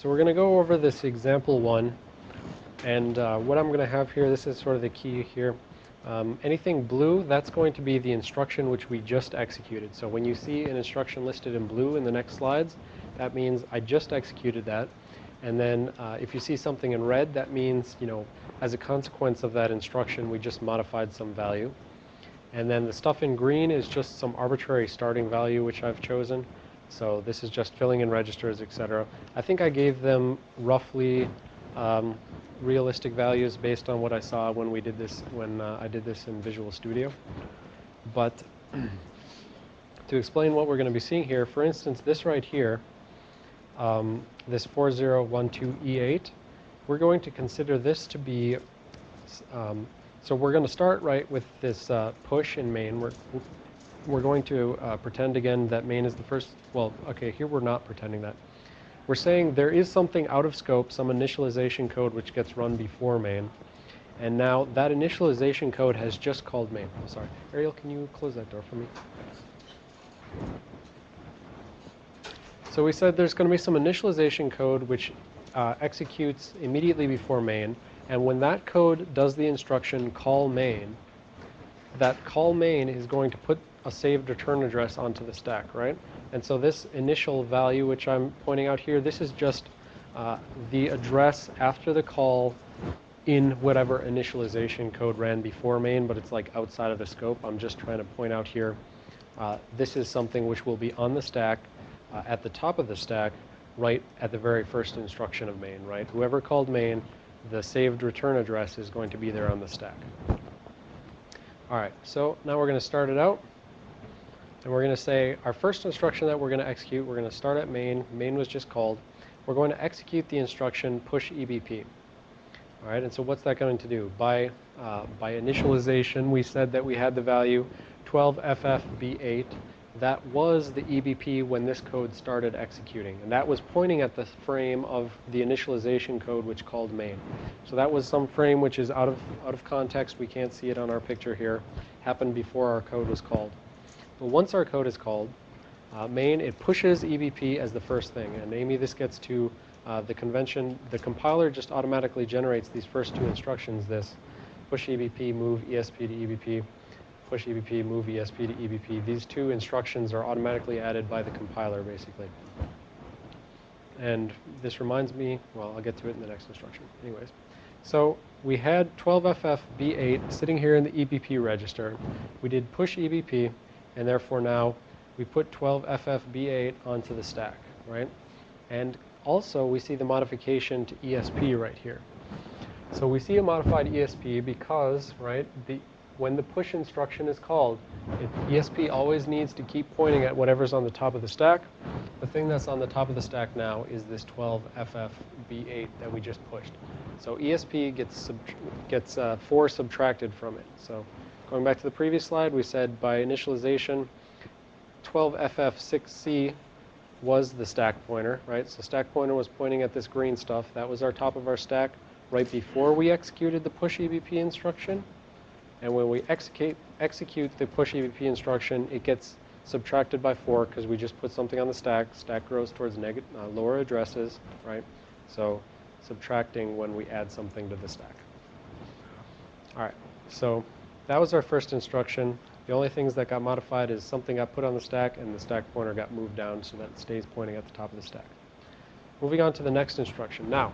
So we're going to go over this example one. And uh, what I'm going to have here, this is sort of the key here. Um, anything blue, that's going to be the instruction which we just executed. So when you see an instruction listed in blue in the next slides, that means I just executed that. And then uh, if you see something in red, that means, you know, as a consequence of that instruction, we just modified some value. And then the stuff in green is just some arbitrary starting value which I've chosen. So this is just filling in registers, etc. I think I gave them roughly um, realistic values based on what I saw when we did this, when uh, I did this in Visual Studio. But to explain what we're going to be seeing here, for instance, this right here, um, this 4012E8, we're going to consider this to be, um, so we're going to start right with this uh, push in main. We're, we're going to uh, pretend again that main is the first, well, okay, here we're not pretending that. We're saying there is something out of scope, some initialization code which gets run before main. And now that initialization code has just called main. Oh, sorry. Ariel, can you close that door for me? So we said there's going to be some initialization code which uh, executes immediately before main. And when that code does the instruction call main, that call main is going to put a saved return address onto the stack, right? And so this initial value, which I'm pointing out here, this is just uh, the address after the call in whatever initialization code ran before main, but it's like outside of the scope. I'm just trying to point out here, uh, this is something which will be on the stack, uh, at the top of the stack, right at the very first instruction of main, right? Whoever called main, the saved return address is going to be there on the stack. All right, so now we're going to start it out. And we're going to say our first instruction that we're going to execute, we're going to start at main. Main was just called. We're going to execute the instruction push EBP. All right, and so what's that going to do? By, uh, by initialization, we said that we had the value 12FFB8. That was the EBP when this code started executing. And that was pointing at the frame of the initialization code which called main. So that was some frame which is out of, out of context. We can't see it on our picture here. Happened before our code was called. But once our code is called, uh, main, it pushes EBP as the first thing. And Amy, this gets to uh, the convention. The compiler just automatically generates these first two instructions, this push EBP, move ESP to EBP, push EBP, move ESP to EBP. These two instructions are automatically added by the compiler, basically. And this reminds me, well, I'll get to it in the next instruction. Anyways, so we had 12FFB8 sitting here in the EBP register. We did push EBP and therefore now we put 12FFB8 onto the stack, right? And also we see the modification to ESP right here. So we see a modified ESP because, right, the, when the push instruction is called, it, ESP always needs to keep pointing at whatever's on the top of the stack. The thing that's on the top of the stack now is this 12FFB8 that we just pushed. So ESP gets, gets uh, 4 subtracted from it. So Going back to the previous slide, we said by initialization, 12FF6C was the stack pointer, right? So stack pointer was pointing at this green stuff. That was our top of our stack right before we executed the push EBP instruction. And when we execute, execute the push EBP instruction, it gets subtracted by 4 because we just put something on the stack. Stack grows towards uh, lower addresses, right? So subtracting when we add something to the stack. All right, so that was our first instruction. The only things that got modified is something got put on the stack and the stack pointer got moved down so that it stays pointing at the top of the stack. Moving on to the next instruction. Now,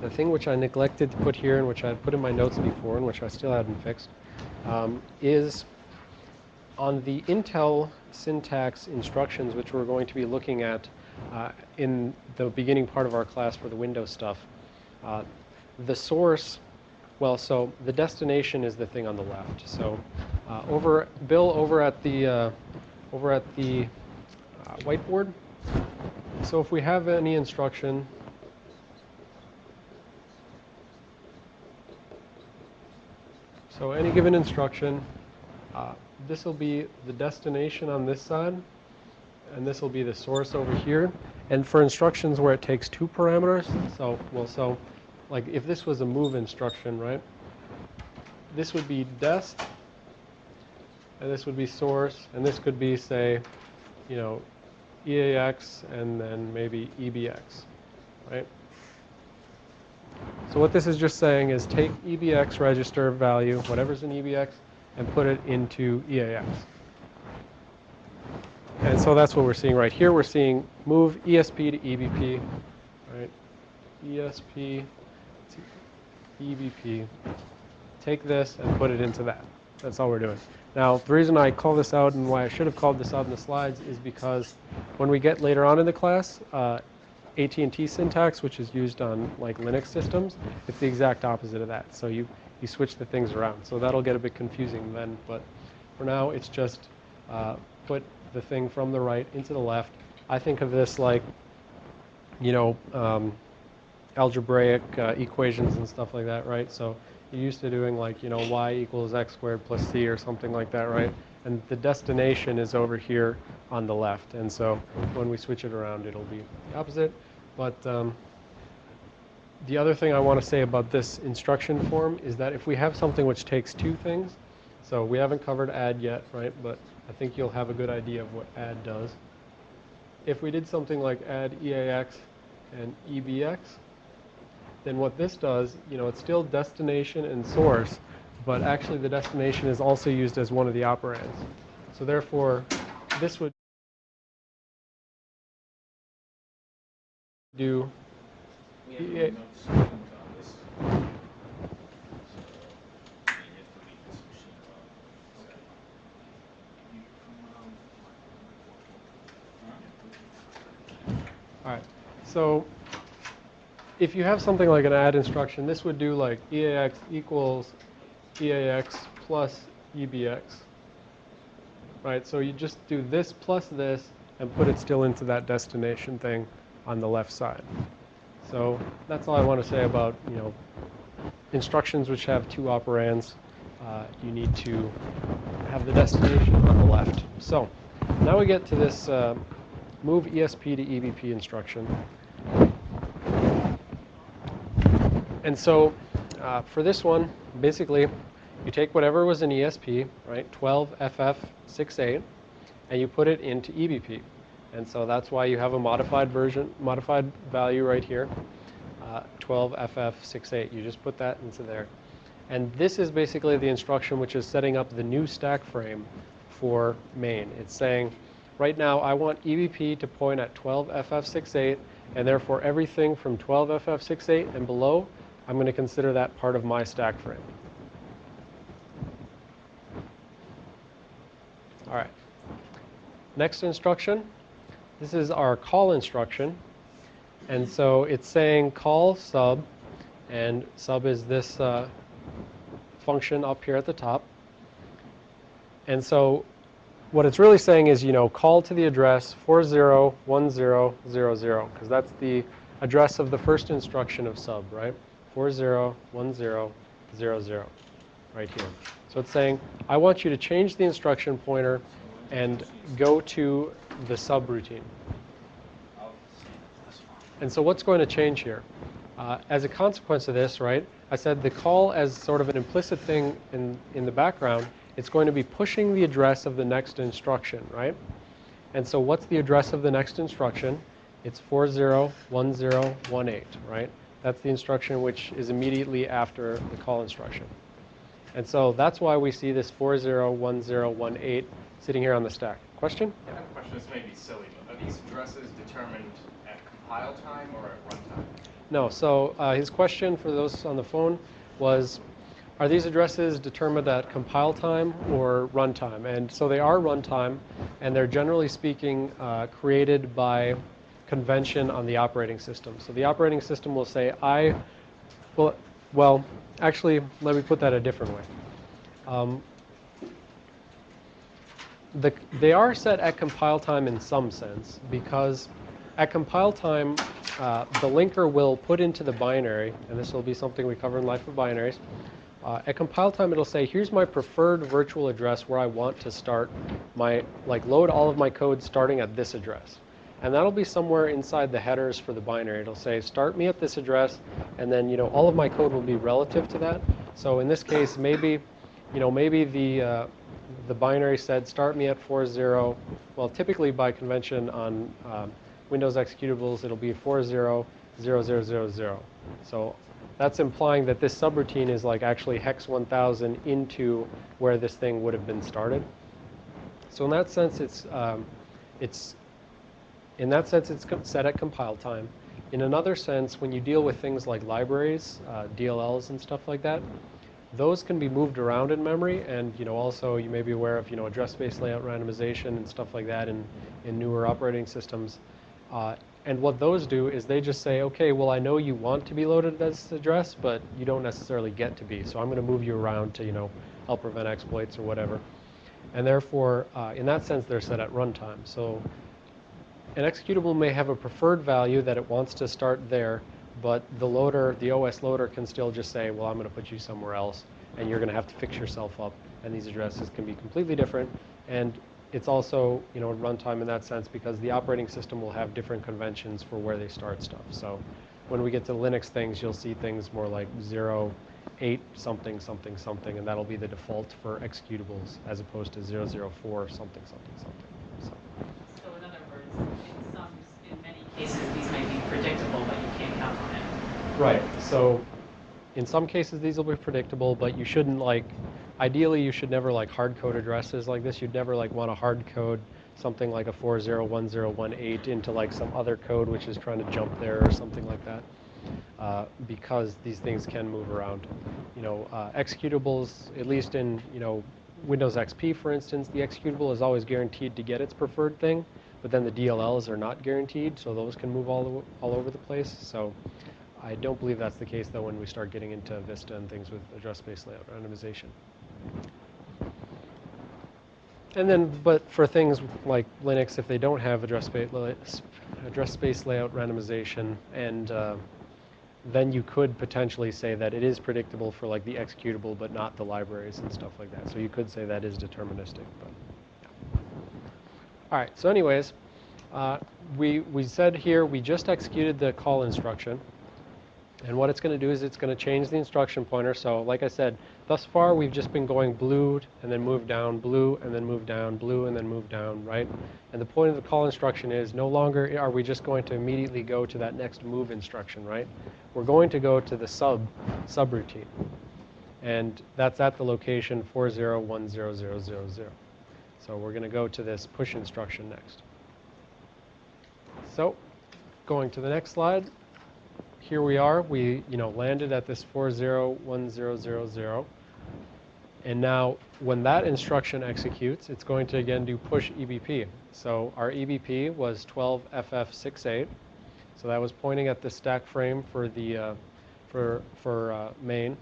the thing which I neglected to put here and which I had put in my notes before and which I still hadn't fixed um, is on the Intel syntax instructions which we're going to be looking at uh, in the beginning part of our class for the Windows stuff. Uh, the source well, so the destination is the thing on the left. So uh, over Bill over at the uh, over at the uh, whiteboard. So if we have any instruction, so any given instruction, uh, this will be the destination on this side, and this will be the source over here. And for instructions where it takes two parameters, so well, so like if this was a move instruction, right? This would be dest, and this would be source, and this could be, say, you know, EAX and then maybe EBX. right? So what this is just saying is take EBX register value, whatever's in EBX, and put it into EAX. And so that's what we're seeing right here. We're seeing move ESP to EBP, right? ESP EBP. Take this and put it into that. That's all we're doing. Now, the reason I call this out and why I should have called this out in the slides is because when we get later on in the class, uh, AT&T syntax, which is used on like Linux systems, it's the exact opposite of that. So you, you switch the things around. So that'll get a bit confusing then, but for now it's just uh, put the thing from the right into the left. I think of this like, you know, um, algebraic uh, equations and stuff like that, right? So you're used to doing like, you know, y equals x squared plus c or something like that, right? And the destination is over here on the left. And so when we switch it around, it'll be the opposite. But um, the other thing I want to say about this instruction form is that if we have something which takes two things, so we haven't covered add yet, right? But I think you'll have a good idea of what add does. If we did something like add EAX and EBX, then what this does, you know, it's still destination and source, but actually the destination is also used as one of the operands. So therefore, this would do We Yeah. no notes on this. So, we have to leave this machine alone. So, you come around, Huh? All right. So if you have something like an add instruction, this would do like EAX equals EAX plus EBX. Right? So you just do this plus this and put it still into that destination thing on the left side. So that's all I want to say about, you know, instructions which have two operands. Uh, you need to have the destination on the left. So now we get to this uh, move ESP to EBP instruction. And so uh, for this one, basically, you take whatever was in ESP, right, 12FF68, and you put it into EBP. And so that's why you have a modified version, modified value right here, uh, 12FF68. You just put that into there. And this is basically the instruction which is setting up the new stack frame for main. It's saying, right now I want EBP to point at 12FF68, and therefore everything from 12FF68 and below, I'm going to consider that part of my stack frame. All right. Next instruction. This is our call instruction. And so it's saying call sub, and sub is this uh, function up here at the top. And so what it's really saying is, you know, call to the address 401000, because that's the address of the first instruction of sub, right? 401000, right here. So it's saying, I want you to change the instruction pointer and go to the subroutine. And so what's going to change here? Uh, as a consequence of this, right, I said the call as sort of an implicit thing in, in the background, it's going to be pushing the address of the next instruction, right? And so what's the address of the next instruction? It's 401018, right? That's the instruction which is immediately after the call instruction. And so that's why we see this 401018 sitting here on the stack. Question? I have a question, this may be silly, but are these addresses determined at compile time or at runtime? No. So uh, his question for those on the phone was, are these addresses determined at compile time or runtime? And so they are runtime, and they're generally speaking uh, created by convention on the operating system. So the operating system will say, I, well, well, actually, let me put that a different way. Um, the, they are set at compile time in some sense because at compile time, uh, the linker will put into the binary, and this will be something we cover in Life of Binaries. Uh, at compile time, it'll say, here's my preferred virtual address where I want to start my, like load all of my code starting at this address. And that'll be somewhere inside the headers for the binary. It'll say, start me at this address, and then, you know, all of my code will be relative to that. So in this case, maybe, you know, maybe the, uh, the binary said, start me at 40, well, typically by convention on um, Windows executables, it'll be 40, 0000. So that's implying that this subroutine is like actually hex 1000 into where this thing would have been started. So in that sense, it's, um, it's in that sense, it's set at compile time. In another sense, when you deal with things like libraries, uh, DLLs and stuff like that, those can be moved around in memory, and you know also you may be aware of you know address space layout randomization and stuff like that in, in newer operating systems. Uh, and what those do is they just say, okay, well I know you want to be loaded at this address, but you don't necessarily get to be. So I'm going to move you around to you know help prevent exploits or whatever. And therefore, uh, in that sense, they're set at runtime. So an executable may have a preferred value that it wants to start there, but the loader, the OS loader can still just say, well, I'm going to put you somewhere else, and you're going to have to fix yourself up. And these addresses can be completely different. And it's also, you know, runtime in that sense because the operating system will have different conventions for where they start stuff. So when we get to Linux things, you'll see things more like 0, 8, something, something, something, and that'll be the default for executables as opposed to 004, something, something, something. In in many cases, these may be predictable, but you can't count on it. Right. So in some cases these will be predictable, but you shouldn't like ideally you should never like hard code addresses like this. You'd never like want to hard code something like a 401018 into like some other code which is trying to jump there or something like that. Uh, because these things can move around. You know, uh, executables, at least in, you know, Windows XP, for instance, the executable is always guaranteed to get its preferred thing, but then the DLLs are not guaranteed, so those can move all, all over the place. So I don't believe that's the case, though, when we start getting into Vista and things with address space layout randomization. And then, but for things like Linux, if they don't have address space, layout randomization, and uh, then you could potentially say that it is predictable for like the executable, but not the libraries and stuff like that. So you could say that is deterministic. But. All right. So, anyways, uh, we we said here we just executed the call instruction. And what it's going to do is it's going to change the instruction pointer. So like I said, thus far we've just been going blue and then move down, blue and then move down, blue and then move down, right? And the point of the call instruction is no longer are we just going to immediately go to that next move instruction, right? We're going to go to the sub subroutine. And that's at the location 401000. So we're going to go to this push instruction next. So going to the next slide here we are. We, you know, landed at this 401000. And now when that instruction executes, it's going to again do push EBP. So our EBP was 12FF68. So that was pointing at the stack frame for the uh, for for uh, main.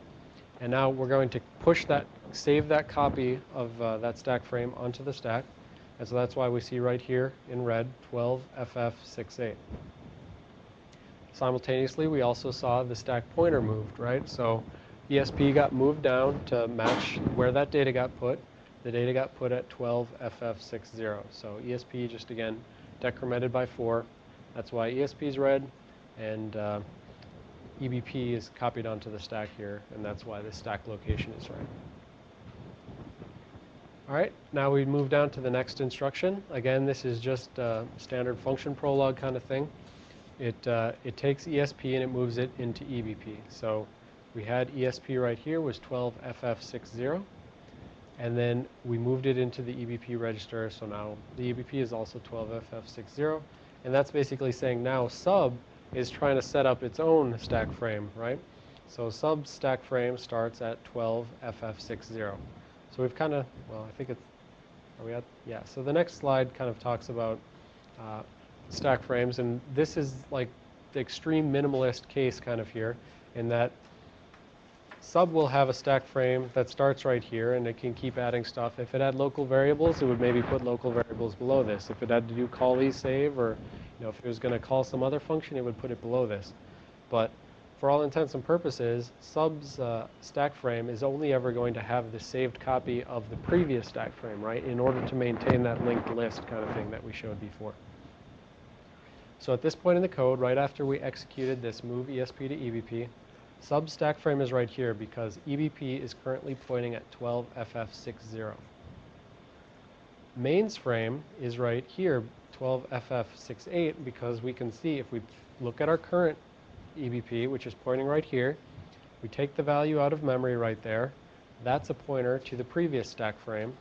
And now we're going to push that, save that copy of uh, that stack frame onto the stack. And so that's why we see right here in red 12FF68. Simultaneously, we also saw the stack pointer moved, right? So ESP got moved down to match where that data got put. The data got put at 12FF60. So ESP just again decremented by 4. That's why ESP is red, and uh, EBP is copied onto the stack here, and that's why the stack location is right. All right, now we move down to the next instruction. Again, this is just a standard function prologue kind of thing. It, uh, it takes ESP and it moves it into EBP. So we had ESP right here was 12FF60. And then we moved it into the EBP register. So now the EBP is also 12FF60. And that's basically saying now sub is trying to set up its own stack frame, right? So sub stack frame starts at 12FF60. So we've kind of, well, I think it's, are we at, yeah. So the next slide kind of talks about uh, stack frames, and this is like the extreme minimalist case kind of here, in that sub will have a stack frame that starts right here, and it can keep adding stuff. If it had local variables, it would maybe put local variables below this. If it had to do call save, or you know, if it was going to call some other function, it would put it below this. But for all intents and purposes, sub's uh, stack frame is only ever going to have the saved copy of the previous stack frame, right, in order to maintain that linked list kind of thing that we showed before. So at this point in the code, right after we executed this move ESP to EBP, sub stack frame is right here because EBP is currently pointing at 12FF60. Mains frame is right here, 12FF68, because we can see if we look at our current EBP, which is pointing right here. We take the value out of memory right there. That's a pointer to the previous stack frame.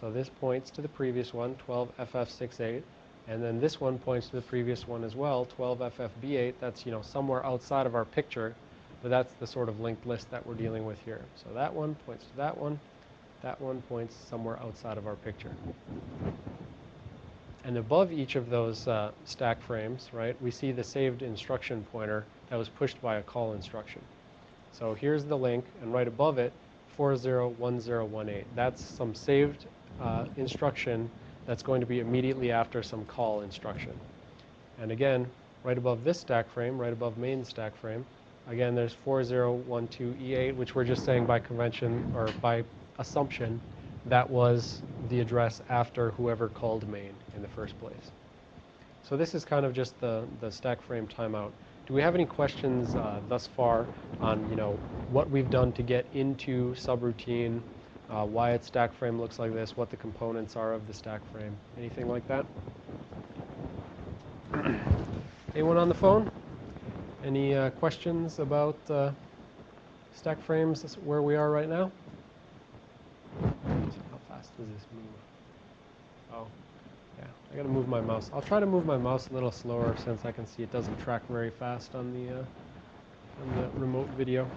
So this points to the previous one, 12FF68. And then this one points to the previous one as well, 12FFB8. That's, you know, somewhere outside of our picture, but that's the sort of linked list that we're dealing with here. So that one points to that one. That one points somewhere outside of our picture. And above each of those uh, stack frames, right, we see the saved instruction pointer that was pushed by a call instruction. So here's the link, and right above it, 401018. That's some saved uh, instruction that's going to be immediately after some call instruction. And again, right above this stack frame, right above main stack frame, again, there's 4012E8, which we're just saying by convention or by assumption that was the address after whoever called main in the first place. So this is kind of just the, the stack frame timeout. Do we have any questions uh, thus far on, you know, what we've done to get into subroutine, uh, why its stack frame looks like this, what the components are of the stack frame, anything like that? Anyone on the phone? Any uh, questions about uh, stack frames, where we are right now? How fast does this move? Oh, I gotta move my mouse. I'll try to move my mouse a little slower since I can see it doesn't track very fast on the, uh, on the remote video.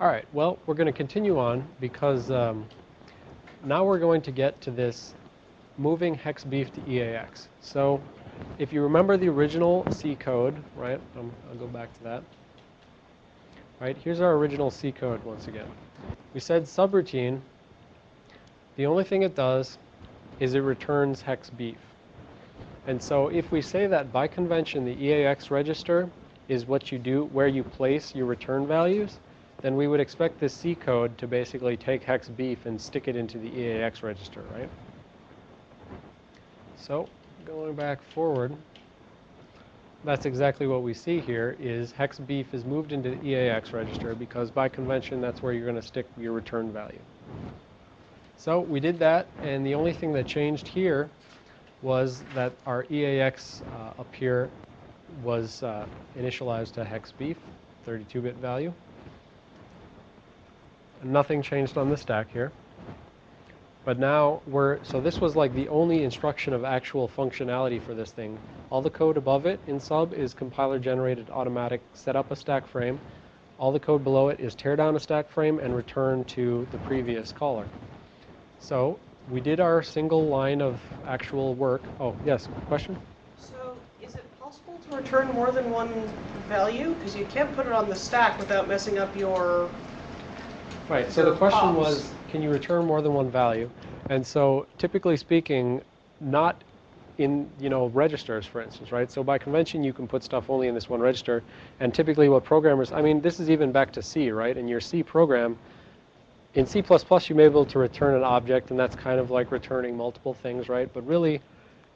All right, well, we're gonna continue on because um, now we're going to get to this moving hex beef to EAX. So if you remember the original C code, right, um, I'll go back to that. Right, here's our original C code once again. We said subroutine, the only thing it does is it returns hex beef. And so if we say that by convention the EAX register is what you do, where you place your return values, then we would expect this C code to basically take hex beef and stick it into the EAX register, right? So going back forward, that's exactly what we see here is hex beef is moved into the EAX register because by convention that's where you're going to stick your return value. So we did that and the only thing that changed here was that our EAX uh, up here was uh, initialized to hex beef, 32-bit value. Nothing changed on the stack here. But now we're, so this was like the only instruction of actual functionality for this thing. All the code above it in sub is compiler generated automatic set up a stack frame. All the code below it is tear down a stack frame and return to the previous caller. So we did our single line of actual work. Oh, yes, question? So is it possible to return more than one value? Because you can't put it on the stack without messing up your, Right, so the question pops. was, can you return more than one value? And so typically speaking, not in, you know, registers, for instance, right? So by convention, you can put stuff only in this one register. And typically what programmers, I mean, this is even back to C, right? In your C program, in C++, you may be able to return an object, and that's kind of like returning multiple things, right? But really,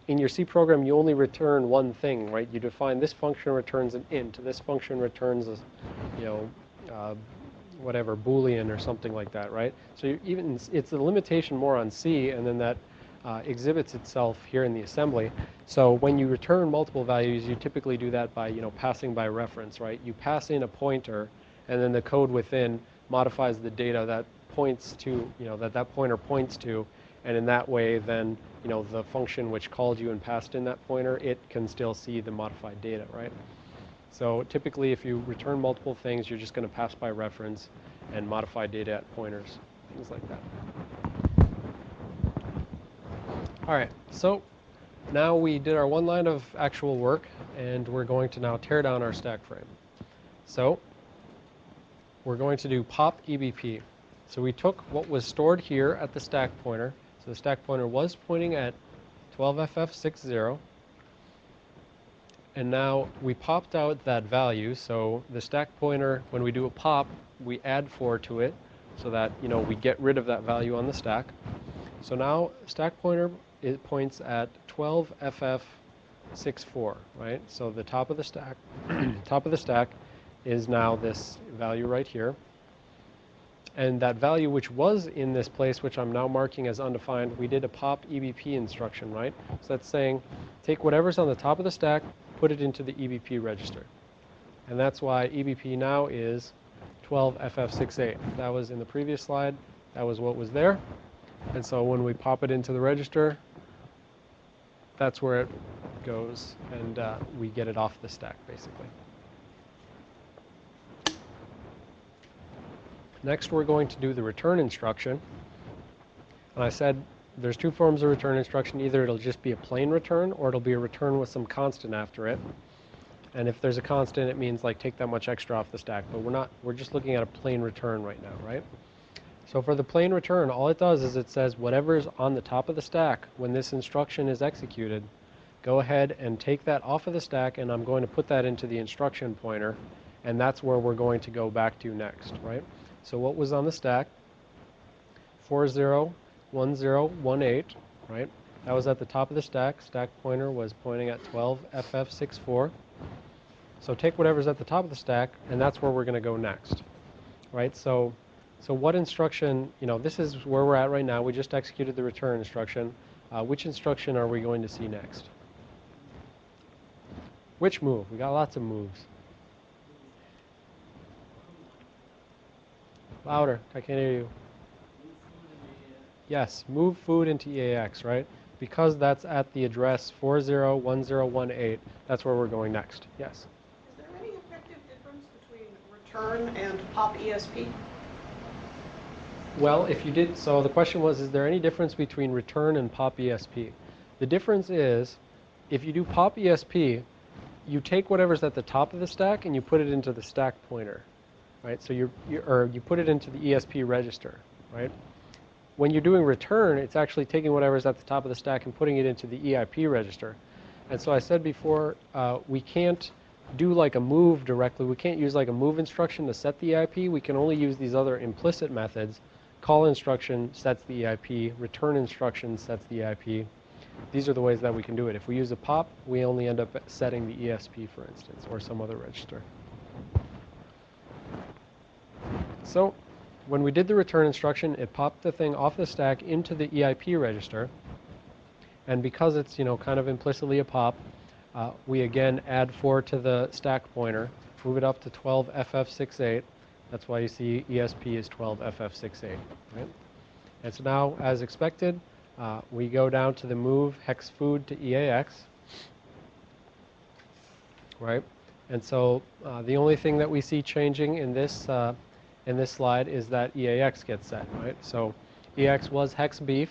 in your C program, you only return one thing, right? You define this function returns an int, this function returns a, you know, uh, whatever boolean or something like that, right? So even it's a limitation more on C, and then that uh, exhibits itself here in the assembly. So when you return multiple values, you typically do that by you know passing by reference, right? You pass in a pointer, and then the code within modifies the data that points to you know that that pointer points to, and in that way, then you know the function which called you and passed in that pointer, it can still see the modified data, right? So typically, if you return multiple things, you're just going to pass by reference and modify data at pointers, things like that. All right, so now we did our one line of actual work, and we're going to now tear down our stack frame. So we're going to do pop EBP. So we took what was stored here at the stack pointer. So the stack pointer was pointing at 12FF60. And now we popped out that value. So the stack pointer, when we do a pop, we add 4 to it so that, you know, we get rid of that value on the stack. So now stack pointer it points at 12FF64, right? So the top of the stack, top of the stack is now this value right here. And that value which was in this place, which I'm now marking as undefined, we did a pop EBP instruction, right? So that's saying take whatever's on the top of the stack, put it into the EBP register. And that's why EBP now is 12FF68. That was in the previous slide. That was what was there. And so when we pop it into the register, that's where it goes, and uh, we get it off the stack, basically. Next, we're going to do the return instruction. And I said there's two forms of return instruction. Either it'll just be a plain return, or it'll be a return with some constant after it. And if there's a constant, it means like take that much extra off the stack. But we're not, we're just looking at a plain return right now, right? So for the plain return, all it does is it says whatever is on the top of the stack when this instruction is executed, go ahead and take that off of the stack and I'm going to put that into the instruction pointer and that's where we're going to go back to next, right? So what was on the stack? 401018, right? That was at the top of the stack. Stack pointer was pointing at 12FF64. So take whatever's at the top of the stack and that's where we're going to go next, right? So so what instruction, you know, this is where we're at right now. We just executed the return instruction. Uh, which instruction are we going to see next? Which move? We got lots of moves. Louder. I can't hear you. Yes, move food into EAX, right? Because that's at the address 401018, that's where we're going next. Yes. Is there any effective difference between return and pop ESP? Well, if you did, so the question was, is there any difference between return and pop ESP? The difference is, if you do pop ESP, you take whatever's at the top of the stack and you put it into the stack pointer, right? So you or you put it into the ESP register, right? When you're doing return, it's actually taking whatever's at the top of the stack and putting it into the EIP register. And so I said before, uh, we can't do like a move directly. We can't use like a move instruction to set the EIP. We can only use these other implicit methods. Call instruction sets the EIP. Return instruction sets the EIP. These are the ways that we can do it. If we use a pop, we only end up setting the ESP, for instance, or some other register. So when we did the return instruction, it popped the thing off the stack into the EIP register. And because it's, you know, kind of implicitly a pop, uh, we again add 4 to the stack pointer, move it up to 12FF68. That's why you see ESP is 12FF68, right? And so now, as expected, uh, we go down to the move hex food to EAX, right? And so uh, the only thing that we see changing in this uh, in this slide is that EAX gets set, right? So EAX was hex beef,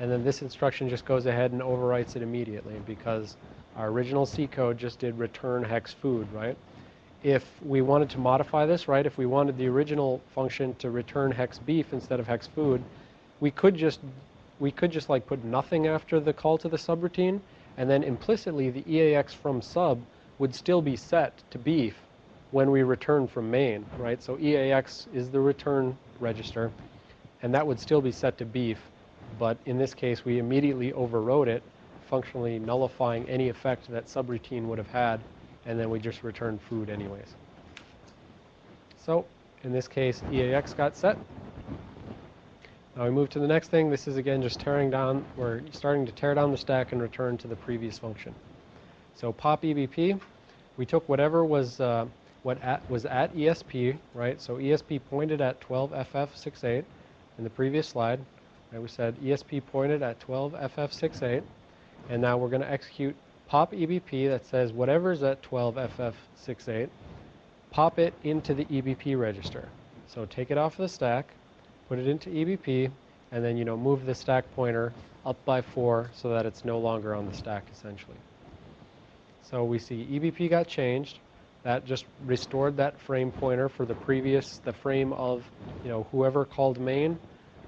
and then this instruction just goes ahead and overwrites it immediately because our original C code just did return hex food, right? If we wanted to modify this, right, if we wanted the original function to return hex beef instead of hex food, we could just we could just like put nothing after the call to the subroutine, and then implicitly the EAX from sub would still be set to beef when we return from main, right? So EAX is the return register, and that would still be set to beef, but in this case we immediately overrode it, functionally nullifying any effect that subroutine would have had, and then we just returned food anyways. So in this case, EAX got set. Now we move to the next thing. This is again just tearing down, we're starting to tear down the stack and return to the previous function. So pop EBP, we took whatever was uh, what at, was at ESP, right? So ESP pointed at 12FF68 in the previous slide. Right? We said ESP pointed at 12FF68, and now we're going to execute pop EBP that says whatever's at 12FF68, pop it into the EBP register. So take it off the stack, put it into EBP, and then you know move the stack pointer up by four so that it's no longer on the stack essentially. So we see EBP got changed. That just restored that frame pointer for the previous, the frame of, you know, whoever called main.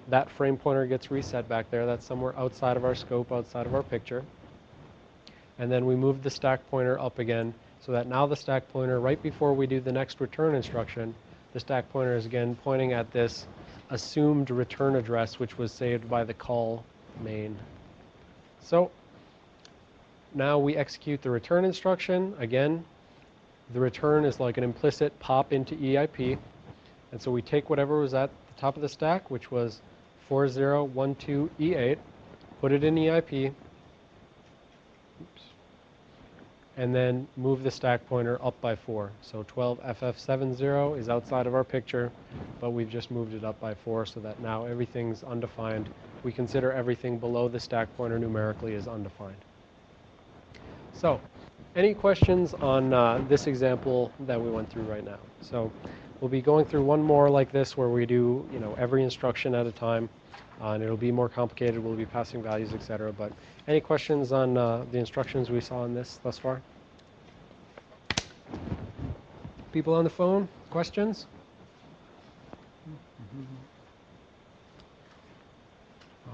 That frame pointer gets reset back there. That's somewhere outside of our scope, outside of our picture. And then we move the stack pointer up again so that now the stack pointer, right before we do the next return instruction, the stack pointer is again pointing at this assumed return address, which was saved by the call main. So now we execute the return instruction. Again, the return is like an implicit pop into EIP. And so we take whatever was at the top of the stack, which was 4012E8, put it in EIP. Oops. and then move the stack pointer up by 4. So 12FF70 is outside of our picture, but we've just moved it up by 4 so that now everything's undefined. We consider everything below the stack pointer numerically as undefined. So, any questions on uh, this example that we went through right now? So, we'll be going through one more like this where we do, you know, every instruction at a time, uh, and it'll be more complicated. We'll be passing values, etc. But any questions on uh, the instructions we saw in this thus far? People on the phone? Questions?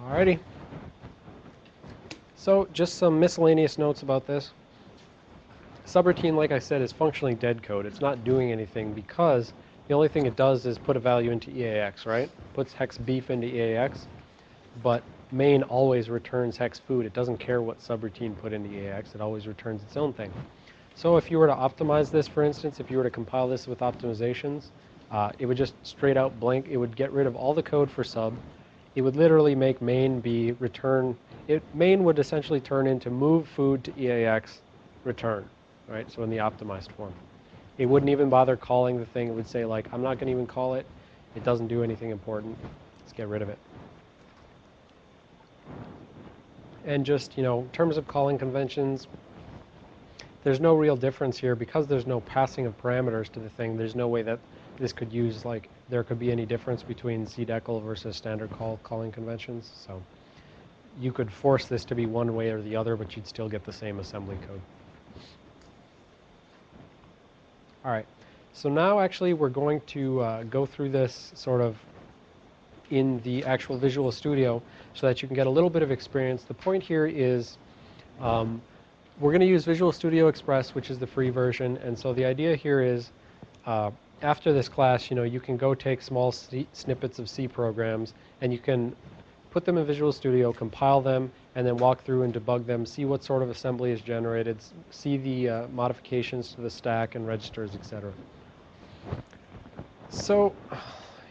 Alrighty. So, just some miscellaneous notes about this. Subroutine, like I said, is functionally dead code. It's not doing anything because the only thing it does is put a value into EAX, right? Puts hex beef into EAX, but main always returns hex food. It doesn't care what subroutine put into EAX. It always returns its own thing. So if you were to optimize this, for instance, if you were to compile this with optimizations, uh, it would just straight out blank. It would get rid of all the code for sub. It would literally make main be return. It main would essentially turn into move food to EAX return, right? So in the optimized form. It wouldn't even bother calling the thing. It would say like, I'm not going to even call it. It doesn't do anything important. Let's get rid of it. And just, you know, in terms of calling conventions, there's no real difference here because there's no passing of parameters to the thing. There's no way that this could use like there could be any difference between CDECL versus standard call calling conventions. So you could force this to be one way or the other, but you'd still get the same assembly code. All right. So now actually we're going to uh, go through this sort of in the actual Visual Studio so that you can get a little bit of experience. The point here is um, we're going to use Visual Studio Express, which is the free version. And so the idea here is uh, after this class, you know, you can go take small snippets of C programs and you can put them in Visual Studio, compile them, and then walk through and debug them, see what sort of assembly is generated, see the uh, modifications to the stack and registers, etc. So,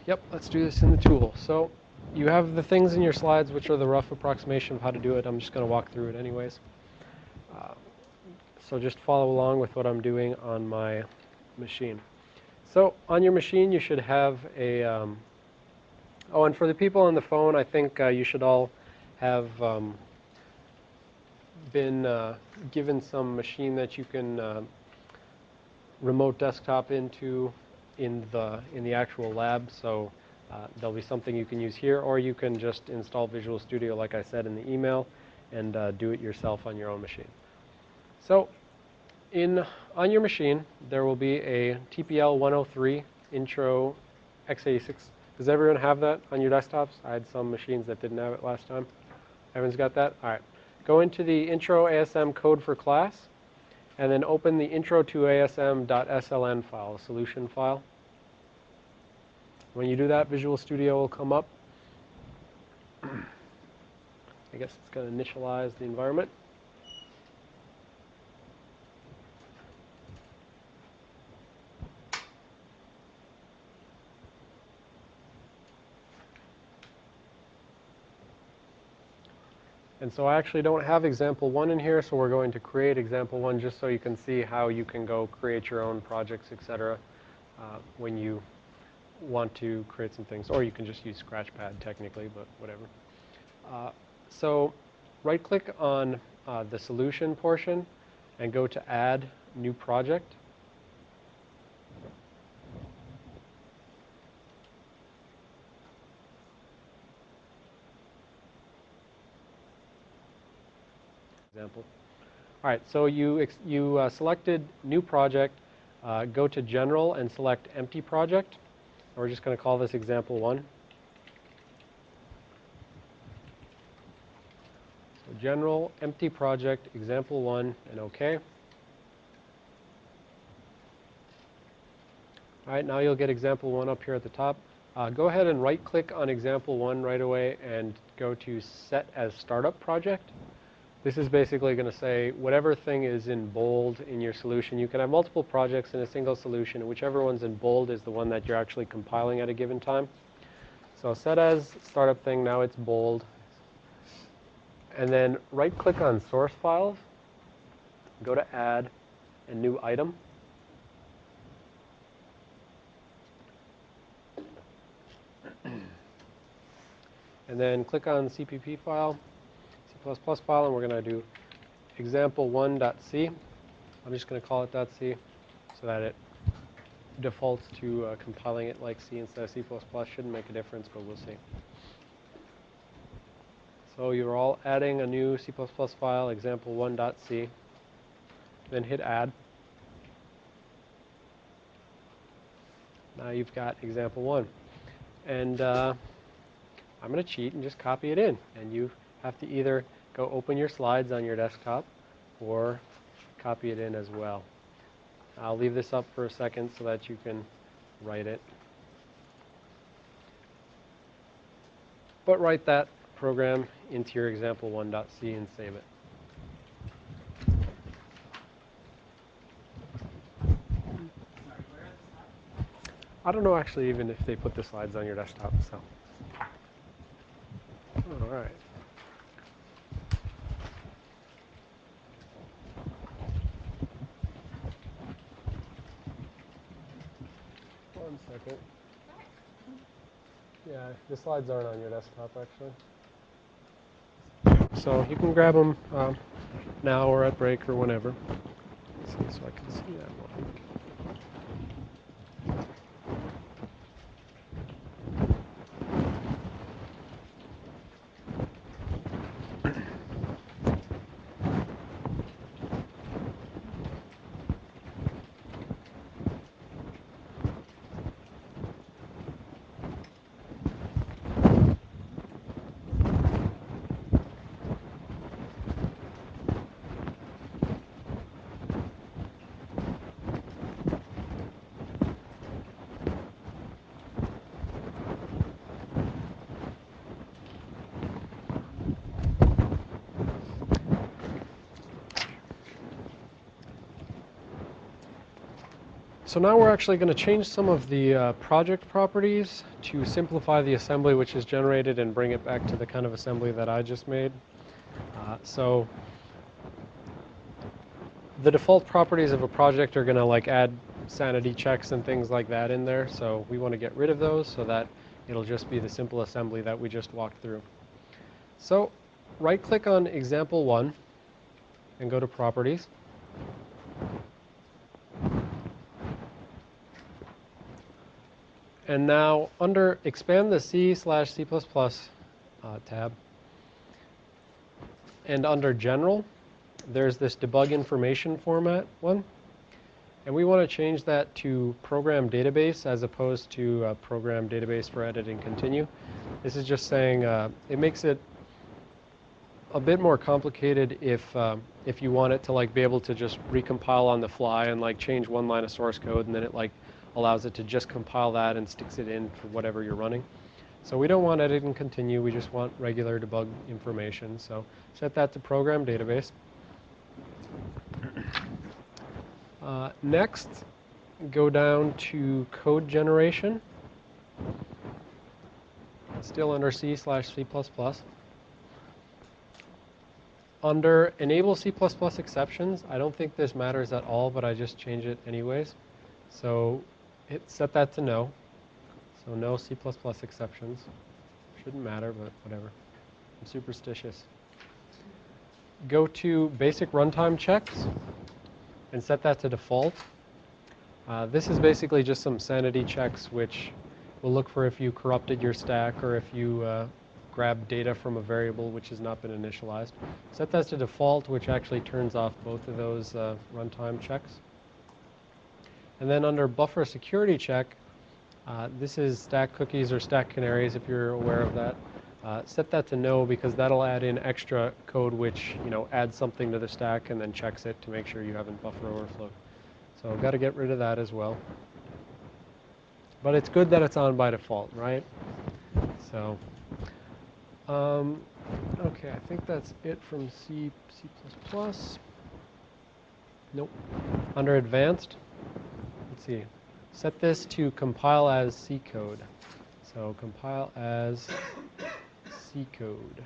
yep, let's do this in the tool. So you have the things in your slides, which are the rough approximation of how to do it. I'm just going to walk through it anyways. Uh, so just follow along with what I'm doing on my machine. So on your machine, you should have a, um, oh, and for the people on the phone, I think uh, you should all have um, been uh, given some machine that you can uh, remote desktop into in the, in the actual lab. So uh, there'll be something you can use here, or you can just install Visual Studio, like I said in the email, and uh, do it yourself on your own machine. So in on your machine, there will be a TPL 103 intro x86. Does everyone have that on your desktops? I had some machines that didn't have it last time. Everyone's got that? All right. Go into the intro ASM code for class, and then open the intro to ASM.sln file, solution file. When you do that, Visual Studio will come up. I guess it's going to initialize the environment. And so I actually don't have example one in here, so we're going to create example one just so you can see how you can go create your own projects, etc. Uh, when you want to create some things, or you can just use Scratchpad technically, but whatever. Uh, so right click on uh, the solution portion and go to add new project. Example. All right, so you, you uh, selected new project, uh, go to general and select empty project. We're just going to call this example one. So general, empty project, example one, and OK. All right, now you'll get example one up here at the top. Uh, go ahead and right click on example one right away and go to set as startup project. This is basically going to say whatever thing is in bold in your solution. You can have multiple projects in a single solution, whichever one's in bold is the one that you're actually compiling at a given time. So set as startup thing, now it's bold. And then right click on source files, go to add, a new item. And then click on CPP file, C++ file, and we're going to do example1.c. I'm just going to call it .c so that it defaults to uh, compiling it like C instead of C++. Shouldn't make a difference, but we'll see. So you're all adding a new C++ file, example1.c. Then hit add. Now you've got example one. And uh, I'm going to cheat and just copy it in. And you have to either go open your slides on your desktop or copy it in as well. I'll leave this up for a second so that you can write it. But write that program into your example1.c and save it. I don't know actually even if they put the slides on your desktop, so. All right. One second. Yeah, the slides aren't on your desktop actually. So you can grab them um, now or at break or whenever. Let's see, so I can see that one. So now we're actually going to change some of the uh, project properties to simplify the assembly which is generated and bring it back to the kind of assembly that I just made. Uh, so the default properties of a project are going to like add sanity checks and things like that in there. So we want to get rid of those so that it'll just be the simple assembly that we just walked through. So right click on example one and go to properties. And now under expand the C slash C++ uh, tab, and under general, there's this debug information format one. And we want to change that to program database as opposed to uh, program database for edit and continue. This is just saying uh, it makes it a bit more complicated if um, if you want it to like be able to just recompile on the fly and like change one line of source code and then it like allows it to just compile that and sticks it in for whatever you're running. So we don't want edit and continue, we just want regular debug information. So set that to program database. Uh, next, go down to code generation. Still under C slash C++. Under enable C++ exceptions, I don't think this matters at all, but I just change it anyways. So hit set that to no. So no C++ exceptions. Shouldn't matter, but whatever. I'm superstitious. Go to basic runtime checks and set that to default. Uh, this is basically just some sanity checks which will look for if you corrupted your stack or if you uh, grabbed data from a variable which has not been initialized. Set that to default, which actually turns off both of those uh, runtime checks. And then under buffer security check, uh, this is stack cookies or stack canaries if you're aware of that. Uh, set that to no because that'll add in extra code which you know adds something to the stack and then checks it to make sure you haven't buffer overflow. So I've got to get rid of that as well. But it's good that it's on by default, right? So, um, okay, I think that's it from C, C++. Nope. Under advanced, let's see, set this to compile as C code. So compile as C code.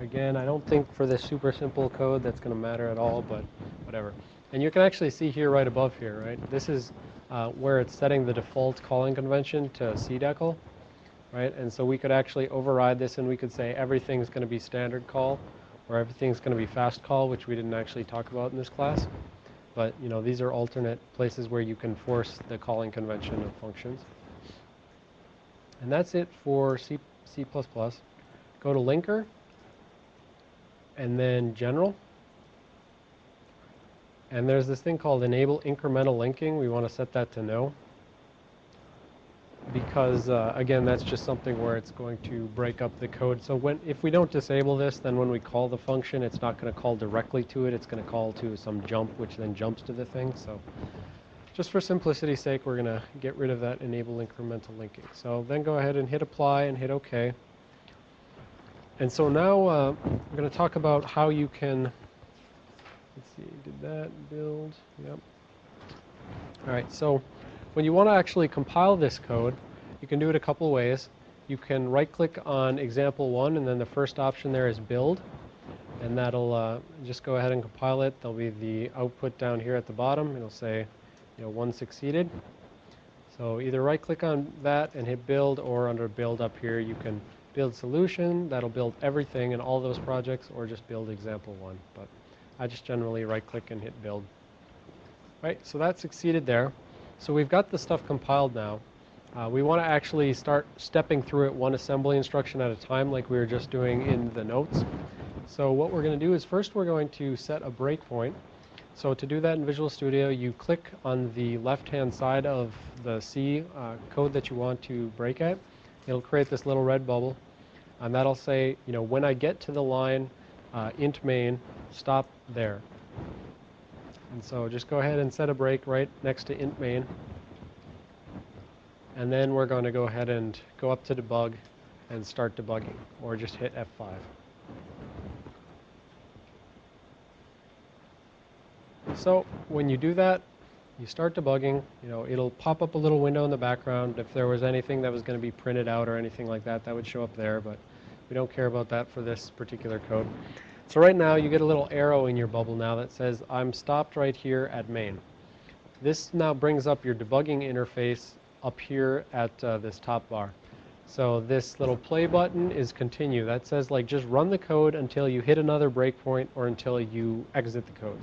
Again, I don't think for this super simple code that's going to matter at all, but whatever. And you can actually see here right above here, right? This is uh, where it's setting the default calling convention to CDECL, right? And so we could actually override this and we could say everything's going to be standard call or everything's going to be fast call, which we didn't actually talk about in this class. But, you know, these are alternate places where you can force the calling convention of functions. And that's it for C, C++. Go to linker and then general. And there's this thing called enable incremental linking. We want to set that to no. Because, uh, again, that's just something where it's going to break up the code. So when, if we don't disable this, then when we call the function, it's not going to call directly to it. It's going to call to some jump, which then jumps to the thing. So just for simplicity's sake, we're going to get rid of that enable incremental linking. So then go ahead and hit apply and hit OK. And so now uh, I'm going to talk about how you can, let's see, did that build? Yep. All right, so when you want to actually compile this code, you can do it a couple ways. You can right click on example one and then the first option there is build. And that'll uh, just go ahead and compile it. There'll be the output down here at the bottom. It'll say, you know, one succeeded. So either right click on that and hit build or under build up here you can build solution, that'll build everything in all those projects, or just build example one. But I just generally right click and hit build. Right, so that succeeded there. So we've got the stuff compiled now. Uh, we want to actually start stepping through it one assembly instruction at a time like we were just doing in the notes. So what we're going to do is first we're going to set a breakpoint. So to do that in Visual Studio, you click on the left-hand side of the C uh, code that you want to break at. It'll create this little red bubble and that'll say, you know, when I get to the line uh, int main, stop there. And so just go ahead and set a break right next to int main. And then we're going to go ahead and go up to debug and start debugging, or just hit F5. So when you do that, you start debugging, you know, it'll pop up a little window in the background. If there was anything that was going to be printed out or anything like that, that would show up there, but we don't care about that for this particular code. So right now, you get a little arrow in your bubble now that says, I'm stopped right here at main. This now brings up your debugging interface up here at uh, this top bar. So this little play button is continue. That says like just run the code until you hit another breakpoint or until you exit the code.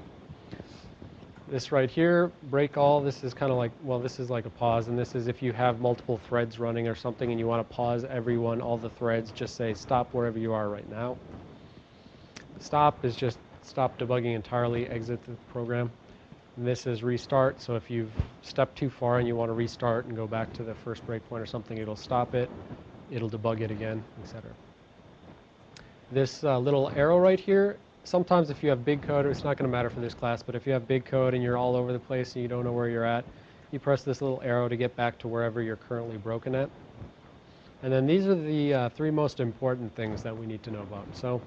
This right here, break all, this is kind of like, well, this is like a pause, and this is if you have multiple threads running or something and you want to pause everyone, all the threads, just say stop wherever you are right now. Stop is just stop debugging entirely, exit the program. And this is restart, so if you've stepped too far and you want to restart and go back to the first breakpoint or something, it'll stop it, it'll debug it again, etc. This uh, little arrow right here sometimes if you have big code, it's not going to matter for this class, but if you have big code and you're all over the place and you don't know where you're at, you press this little arrow to get back to wherever you're currently broken at. And then these are the uh, three most important things that we need to know about. So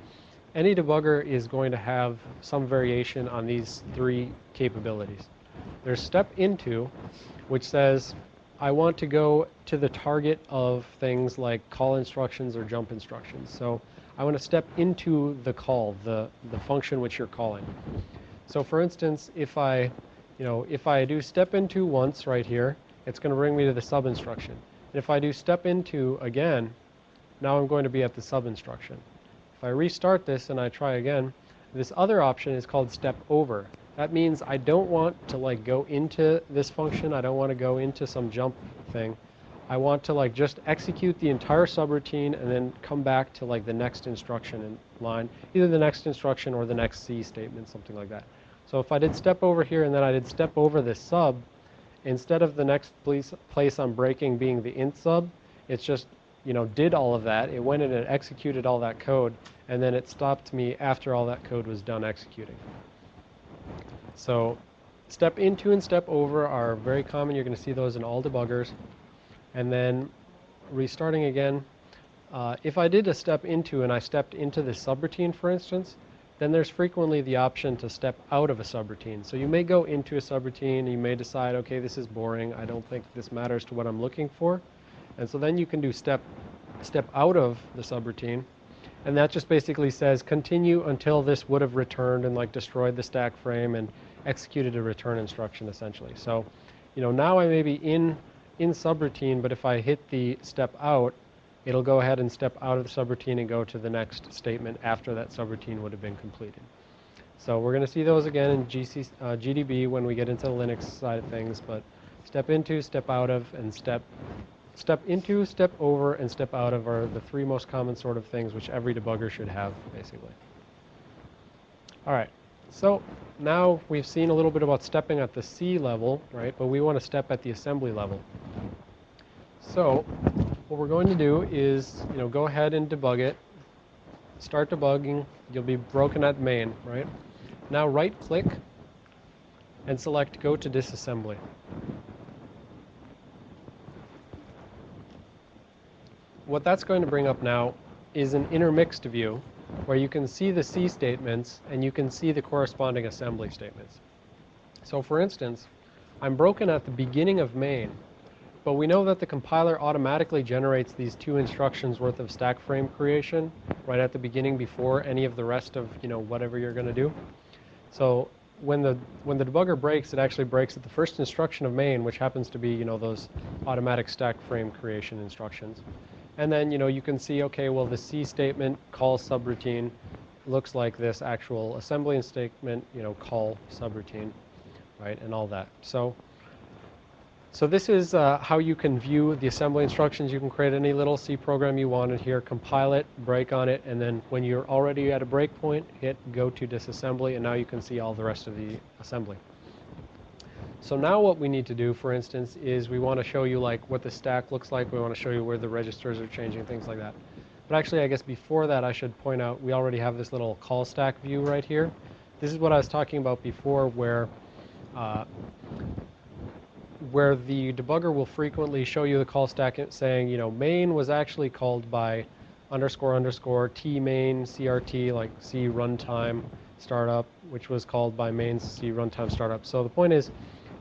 any debugger is going to have some variation on these three capabilities. There's step into, which says, I want to go to the target of things like call instructions or jump instructions. So I want to step into the call, the, the function which you're calling. So for instance, if I, you know, if I do step into once right here, it's going to bring me to the sub instruction. And if I do step into again, now I'm going to be at the sub instruction. If I restart this and I try again, this other option is called step over. That means I don't want to like go into this function. I don't want to go into some jump thing. I want to like just execute the entire subroutine and then come back to like the next instruction in line, either the next instruction or the next C statement, something like that. So if I did step over here and then I did step over this sub, instead of the next place, place I'm breaking being the int sub, it's just, you know, did all of that. It went in and executed all that code, and then it stopped me after all that code was done executing. So step into and step over are very common. You're going to see those in all debuggers and then restarting again. Uh, if I did a step into and I stepped into the subroutine, for instance, then there's frequently the option to step out of a subroutine. So you may go into a subroutine, you may decide, okay, this is boring, I don't think this matters to what I'm looking for. And so then you can do step, step out of the subroutine, and that just basically says continue until this would have returned and like destroyed the stack frame and executed a return instruction essentially. So, you know, now I may be in, in subroutine, but if I hit the step out, it'll go ahead and step out of the subroutine and go to the next statement after that subroutine would have been completed. So we're going to see those again in GC, uh, GDB when we get into the Linux side of things, but step into, step out of, and step step into, step over, and step out of are the three most common sort of things which every debugger should have, basically. All right, so now we've seen a little bit about stepping at the C level, right? But we want to step at the assembly level. So what we're going to do is, you know, go ahead and debug it. Start debugging. You'll be broken at main, right? Now right-click and select Go to Disassembly. What that's going to bring up now is an intermixed view where you can see the C statements and you can see the corresponding assembly statements. So for instance, I'm broken at the beginning of main, but we know that the compiler automatically generates these two instructions worth of stack frame creation right at the beginning before any of the rest of, you know, whatever you're going to do. So when the when the debugger breaks, it actually breaks at the first instruction of main, which happens to be, you know, those automatic stack frame creation instructions. And then, you know, you can see, okay, well, the C statement call subroutine looks like this actual assembly statement, you know, call subroutine, right, and all that. So, so this is uh, how you can view the assembly instructions. You can create any little C program you wanted here, compile it, break on it, and then when you're already at a breakpoint, hit go to disassembly, and now you can see all the rest of the assembly. So now what we need to do, for instance, is we want to show you like what the stack looks like. We want to show you where the registers are changing, things like that. But actually, I guess before that, I should point out we already have this little call stack view right here. This is what I was talking about before where uh, where the debugger will frequently show you the call stack saying, you know, main was actually called by underscore underscore t main crt like c runtime startup, which was called by main c runtime startup. So the point is,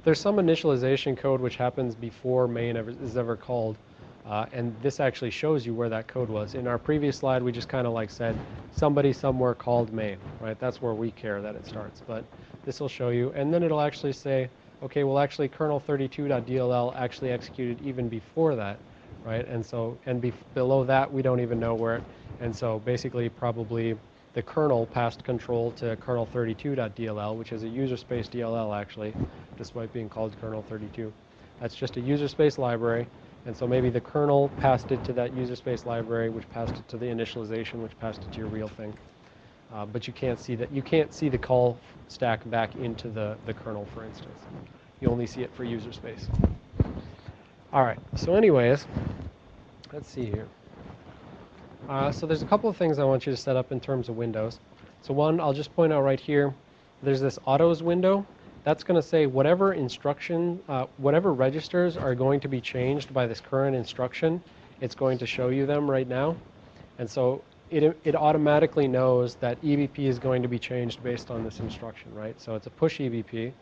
there's some initialization code which happens before main ever, is ever called. Uh, and this actually shows you where that code was. In our previous slide, we just kind of like said, somebody somewhere called main, right? That's where we care that it starts. But this will show you. And then it'll actually say, okay, well, actually, kernel32.dll actually executed even before that, right? And so, and be below that, we don't even know where it, and so basically probably the kernel passed control to kernel32.dll, which is a user space DLL actually, despite being called kernel32. That's just a user space library, and so maybe the kernel passed it to that user space library, which passed it to the initialization, which passed it to your real thing. Uh, but you can't see that. You can't see the call stack back into the, the kernel, for instance. You only see it for user space. All right. So, anyways, let's see here. Uh, so there's a couple of things I want you to set up in terms of windows. So one, I'll just point out right here. There's this autos window. That's going to say whatever instruction, uh, whatever registers are going to be changed by this current instruction, it's going to show you them right now. And so it, it automatically knows that EBP is going to be changed based on this instruction, right? So it's a push EBP.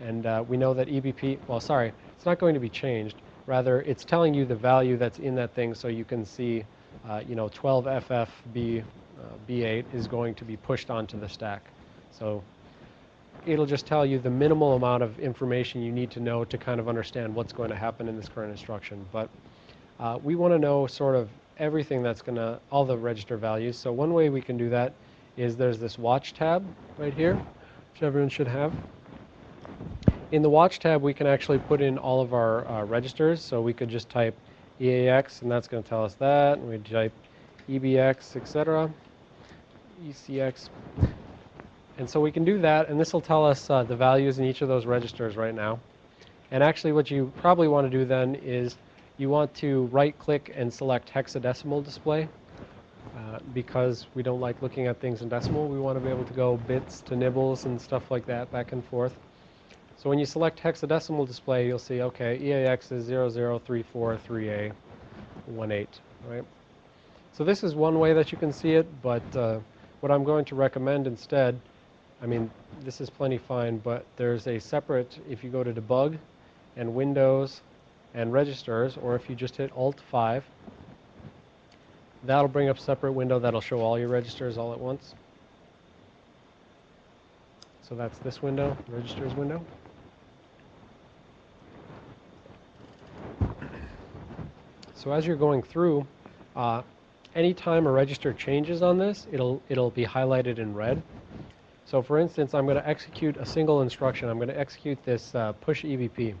And uh, we know that EBP, well, sorry, it's not going to be changed. Rather, it's telling you the value that's in that thing so you can see, you know, 12FFB uh, B8 is going to be pushed onto the stack. So it'll just tell you the minimal amount of information you need to know to kind of understand what's going to happen in this current instruction. But uh, we want to know sort of everything that's going to, all the register values. So one way we can do that is there's this watch tab right here, which everyone should have. In the watch tab, we can actually put in all of our uh, registers. So we could just type EAX, and that's going to tell us that. And we type EBX, etc. ECX. And so we can do that, and this will tell us uh, the values in each of those registers right now. And actually what you probably want to do then is you want to right click and select hexadecimal display. Uh, because we don't like looking at things in decimal, we want to be able to go bits to nibbles and stuff like that back and forth. So when you select hexadecimal display, you'll see, okay, EAX is 00343A18, right? So this is one way that you can see it, but uh, what I'm going to recommend instead, I mean, this is plenty fine, but there's a separate, if you go to debug and Windows and registers, or if you just hit Alt 5, that'll bring up a separate window that'll show all your registers all at once. So that's this window, registers window. So as you're going through, uh, anytime a register changes on this, it'll, it'll be highlighted in red. So for instance, I'm going to execute a single instruction. I'm going to execute this uh, push EBP.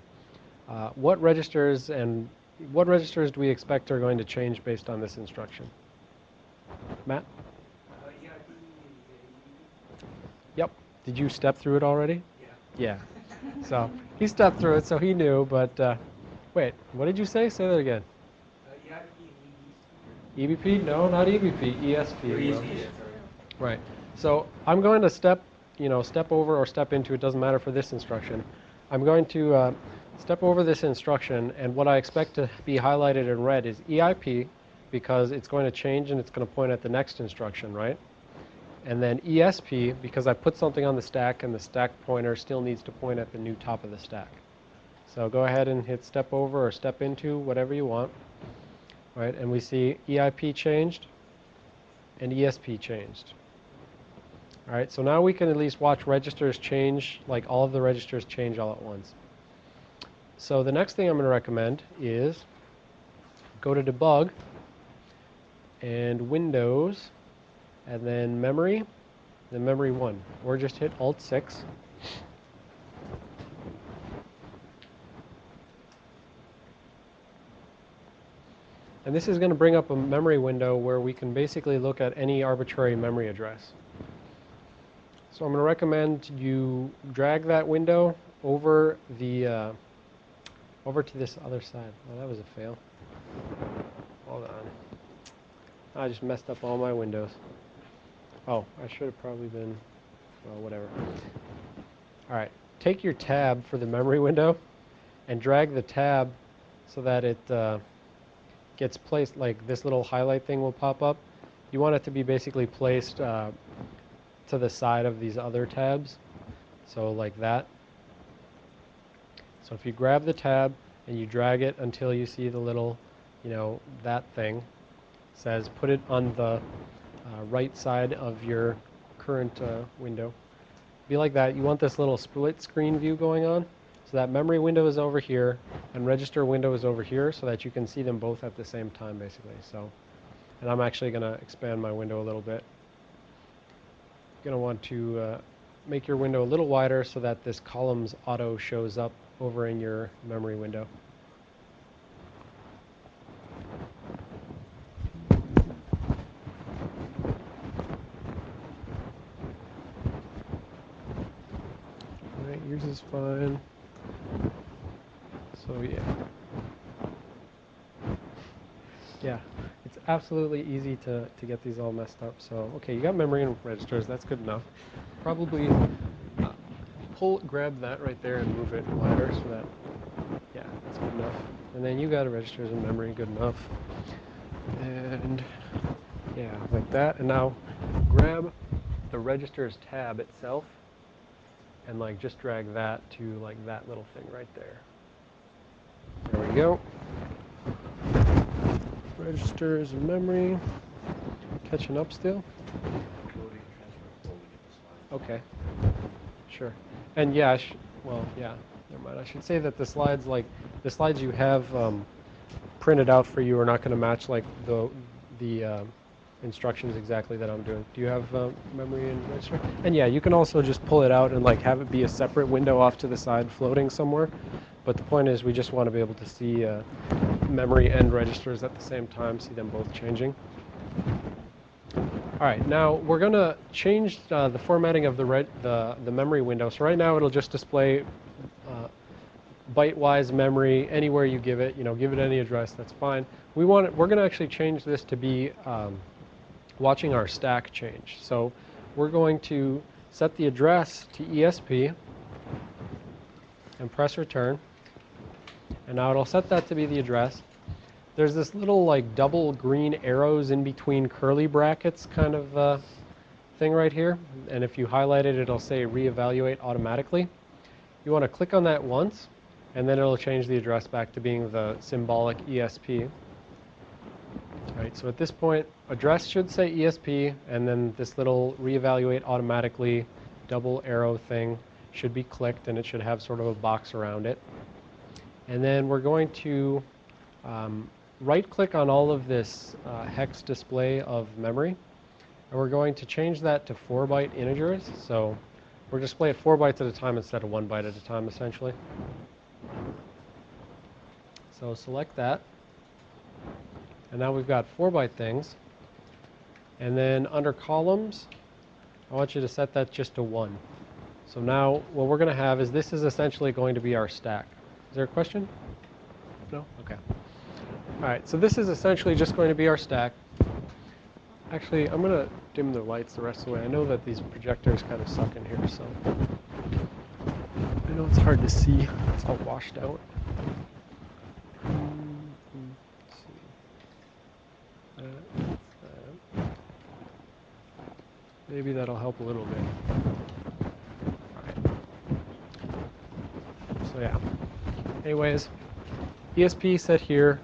Uh, what registers and what registers do we expect are going to change based on this instruction? Matt? Yep. Did you step through it already? Yeah. Yeah. So he stepped through it, so he knew. But uh, wait, what did you say? Say that again. EBP? No, not EBP. ESP. Right. So I'm going to step, you know, step over or step into. It doesn't matter for this instruction. I'm going to uh, step over this instruction, and what I expect to be highlighted in red is EIP, because it's going to change and it's going to point at the next instruction, right? And then ESP, because I put something on the stack, and the stack pointer still needs to point at the new top of the stack. So go ahead and hit step over or step into, whatever you want. Right, and we see EIP changed and ESP changed. All right, so now we can at least watch registers change, like all of the registers change all at once. So the next thing I'm going to recommend is go to debug and Windows and then memory, then memory 1, or just hit Alt 6. And this is going to bring up a memory window where we can basically look at any arbitrary memory address. So I'm going to recommend you drag that window over the uh, over to this other side. Oh, that was a fail. Hold on. I just messed up all my windows. Oh, I should have probably been, well, whatever. All right, take your tab for the memory window and drag the tab so that it uh, gets placed, like this little highlight thing will pop up. You want it to be basically placed uh, to the side of these other tabs. So like that. So if you grab the tab and you drag it until you see the little, you know, that thing, says put it on the uh, right side of your current uh, window. Be like that. You want this little split screen view going on. So that memory window is over here and register window is over here so that you can see them both at the same time basically. So, and I'm actually going to expand my window a little bit. Going to want to uh, make your window a little wider so that this columns auto shows up over in your memory window. Alright, yours is fine. So yeah. Yeah, it's absolutely easy to, to get these all messed up. So, okay, you got memory and registers, that's good enough. Probably uh, pull, grab that right there and move it wider so that, yeah, that's good enough. And then you got registers and memory, good enough. And yeah, like that. And now grab the registers tab itself and like just drag that to like that little thing right there. There we go. Registers and memory. Catching up still? Okay. Sure. And yeah, well, yeah, never mind. I should say that the slides, like, the slides you have um, printed out for you are not going to match, like, the, the uh, instructions exactly that I'm doing. Do you have uh, memory and register? And yeah, you can also just pull it out and, like, have it be a separate window off to the side floating somewhere. But the point is, we just want to be able to see uh, memory and registers at the same time, see them both changing. All right, now we're going to change uh, the formatting of the, the, the memory window. So right now it'll just display uh, byte-wise memory anywhere you give it. You know, give it any address, that's fine. We want it, we're going to actually change this to be um, watching our stack change. So we're going to set the address to ESP and press return. And now it'll set that to be the address. There's this little like double green arrows in between curly brackets kind of uh, thing right here. And if you highlight it, it'll say reevaluate automatically. You want to click on that once, and then it'll change the address back to being the symbolic ESP. All right, so at this point, address should say ESP, and then this little reevaluate automatically double arrow thing should be clicked and it should have sort of a box around it. And then we're going to um, right click on all of this uh, hex display of memory. And we're going to change that to 4 byte integers. So we're display it 4 bytes at a time instead of 1 byte at a time essentially. So select that. And now we've got 4 byte things. And then under columns, I want you to set that just to 1. So now what we're going to have is this is essentially going to be our stack. Is there a question? No? Okay. All right, so this is essentially just going to be our stack. Actually, I'm going to dim the lights the rest of the way. I know that these projectors kind of suck in here, so I know it's hard to see. It's all washed out. Let's see. That, that. Maybe that'll help a little bit. So yeah. Anyways, ESP set here.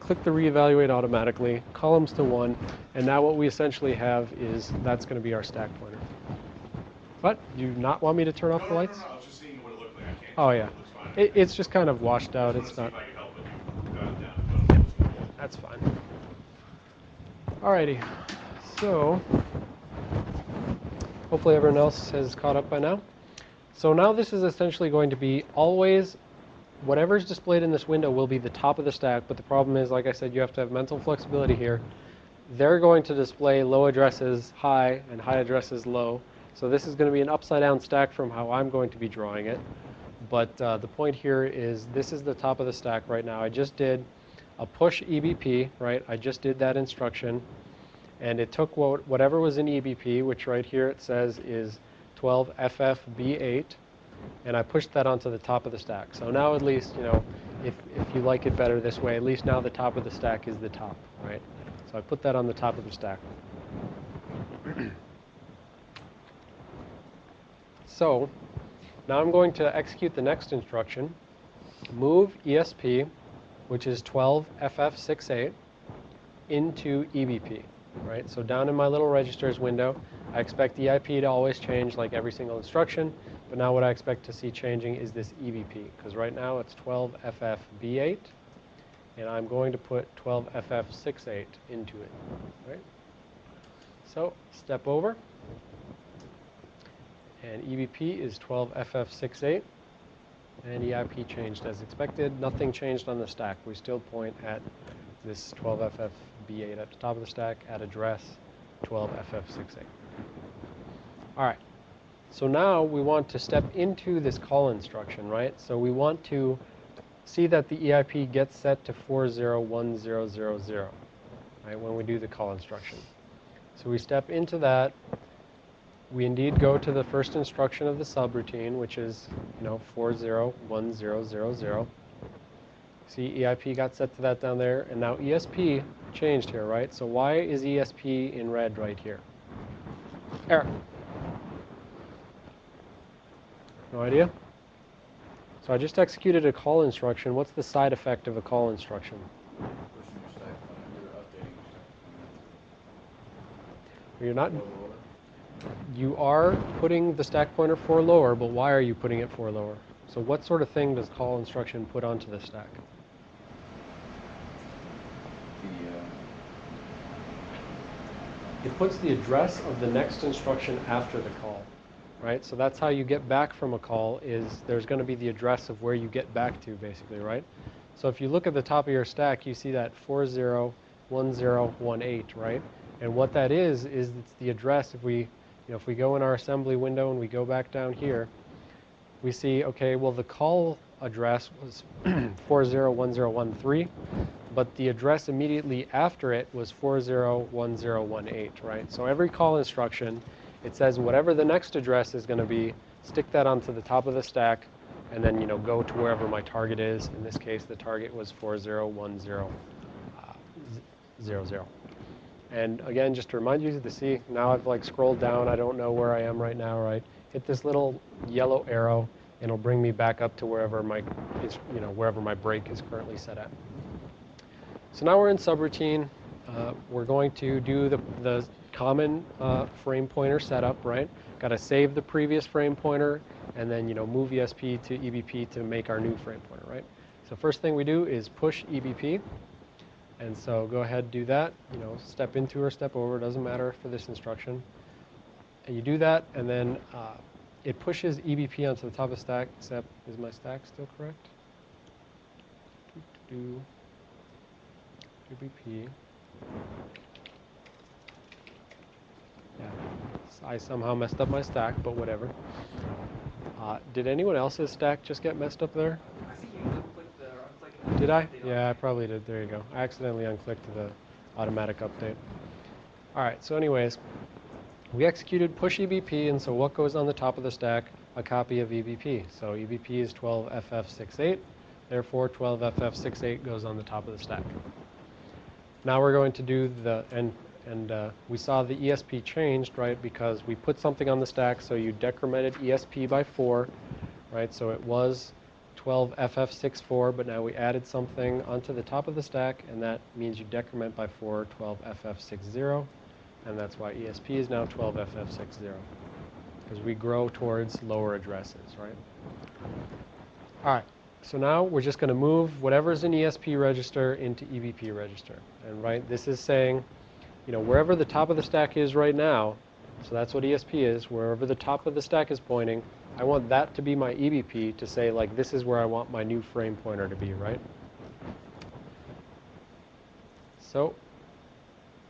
Click the reevaluate automatically, columns to one, and now what we essentially have is that's going to be our stack pointer. What? You not want me to turn off No, the no, lights? no, I was just seeing what it looked like. I can't. Oh, yeah. It. It, it's just kind of washed out. It's not. to see if I could help it. if you got it down, but it was cool. That's fine. Alrighty, so hopefully everyone else has caught up by now. So now this is essentially going to be always whatever's displayed in this window will be the top of the stack, but the problem is, like I said, you have to have mental flexibility here. They're going to display low addresses high and high addresses low. So this is going to be an upside down stack from how I'm going to be drawing it. But uh, the point here is this is the top of the stack right now. I just did a push EBP, right? I just did that instruction. And it took what, whatever was in EBP, which right here it says is 12FFB8, and I pushed that onto the top of the stack. So now at least, you know, if, if you like it better this way, at least now the top of the stack is the top, right? So I put that on the top of the stack. so now I'm going to execute the next instruction. Move ESP, which is 12FF68, into EBP, right? So down in my little registers window, I expect the IP to always change like every single instruction, but now what I expect to see changing is this EBP, because right now it's 12FFB8, and I'm going to put 12FF68 into it, right? So step over, and EBP is 12FF68, and EIP changed as expected. Nothing changed on the stack. We still point at this 12FFB8 at the top of the stack at address 12FF68. All right. So now we want to step into this call instruction, right? So we want to see that the EIP gets set to 401000, right, when we do the call instruction. So we step into that. We indeed go to the first instruction of the subroutine, which is, you know, 401000. See, EIP got set to that down there, and now ESP changed here, right? So why is ESP in red right here? Eric? No idea? So I just executed a call instruction. What's the side effect of a call instruction? Pushing your stack pointer, you're updating your stack You're not, pointer. Lower, lower. you are putting the stack pointer for lower, but why are you putting it for lower? So what sort of thing does call instruction put onto the stack? Uh, It puts the address of the next instruction after the call, right? So that's how you get back from a call is there's going to be the address of where you get back to basically, right? So if you look at the top of your stack, you see that 401018, right? And what that is is it's the address if we, you know, if we go in our assembly window and we go back down here, we see okay, well the call address was 401013, but the address immediately after it was 401018, right? So every call instruction, it says whatever the next address is going to be, stick that onto the top of the stack, and then you know go to wherever my target is. In this case, the target was 401000. And again, just to remind you to see, now I've like scrolled down, I don't know where I am right now, right? Hit this little yellow arrow, and it'll bring me back up to wherever my, is, you know, wherever my break is currently set at. So now we're in subroutine. uh, we're going to do the, the common uh, frame pointer setup, right? Got to save the previous frame pointer and then, you know, move ESP to EBP to make our new frame pointer, right? So first thing we do is push EBP. And so go ahead, do that, you know, step into or step over, doesn't matter for this instruction. And you do that, and then uh, it pushes EBP onto the top of stack, except, is my stack still correct? Do, EBP. Yeah, I somehow messed up my stack, but whatever. Uh, did anyone else's stack just get messed up there? I think you unclicked the. Did I? Yeah, I probably did. There you go. I accidentally unclicked the automatic update. All right, so anyways, we executed push EBP, and so what goes on the top of the stack? A copy of EBP. So EBP is 12FF68, therefore 12FF68 goes on the top of the stack. Now we're going to do the, and, and uh, we saw the ESP changed, right, because we put something on the stack, so you decremented ESP by 4, right, so it was 12FF64, but now we added something onto the top of the stack, and that means you decrement by 4 12FF60, and that's why ESP is now 12FF60, because we grow towards lower addresses, right? All right, so now we're just going to move whatever's in ESP register into EBP register, and right, this is saying, you know, wherever the top of the stack is right now, so that's what ESP is, wherever the top of the stack is pointing, I want that to be my EBP to say, like, this is where I want my new frame pointer to be, right? So,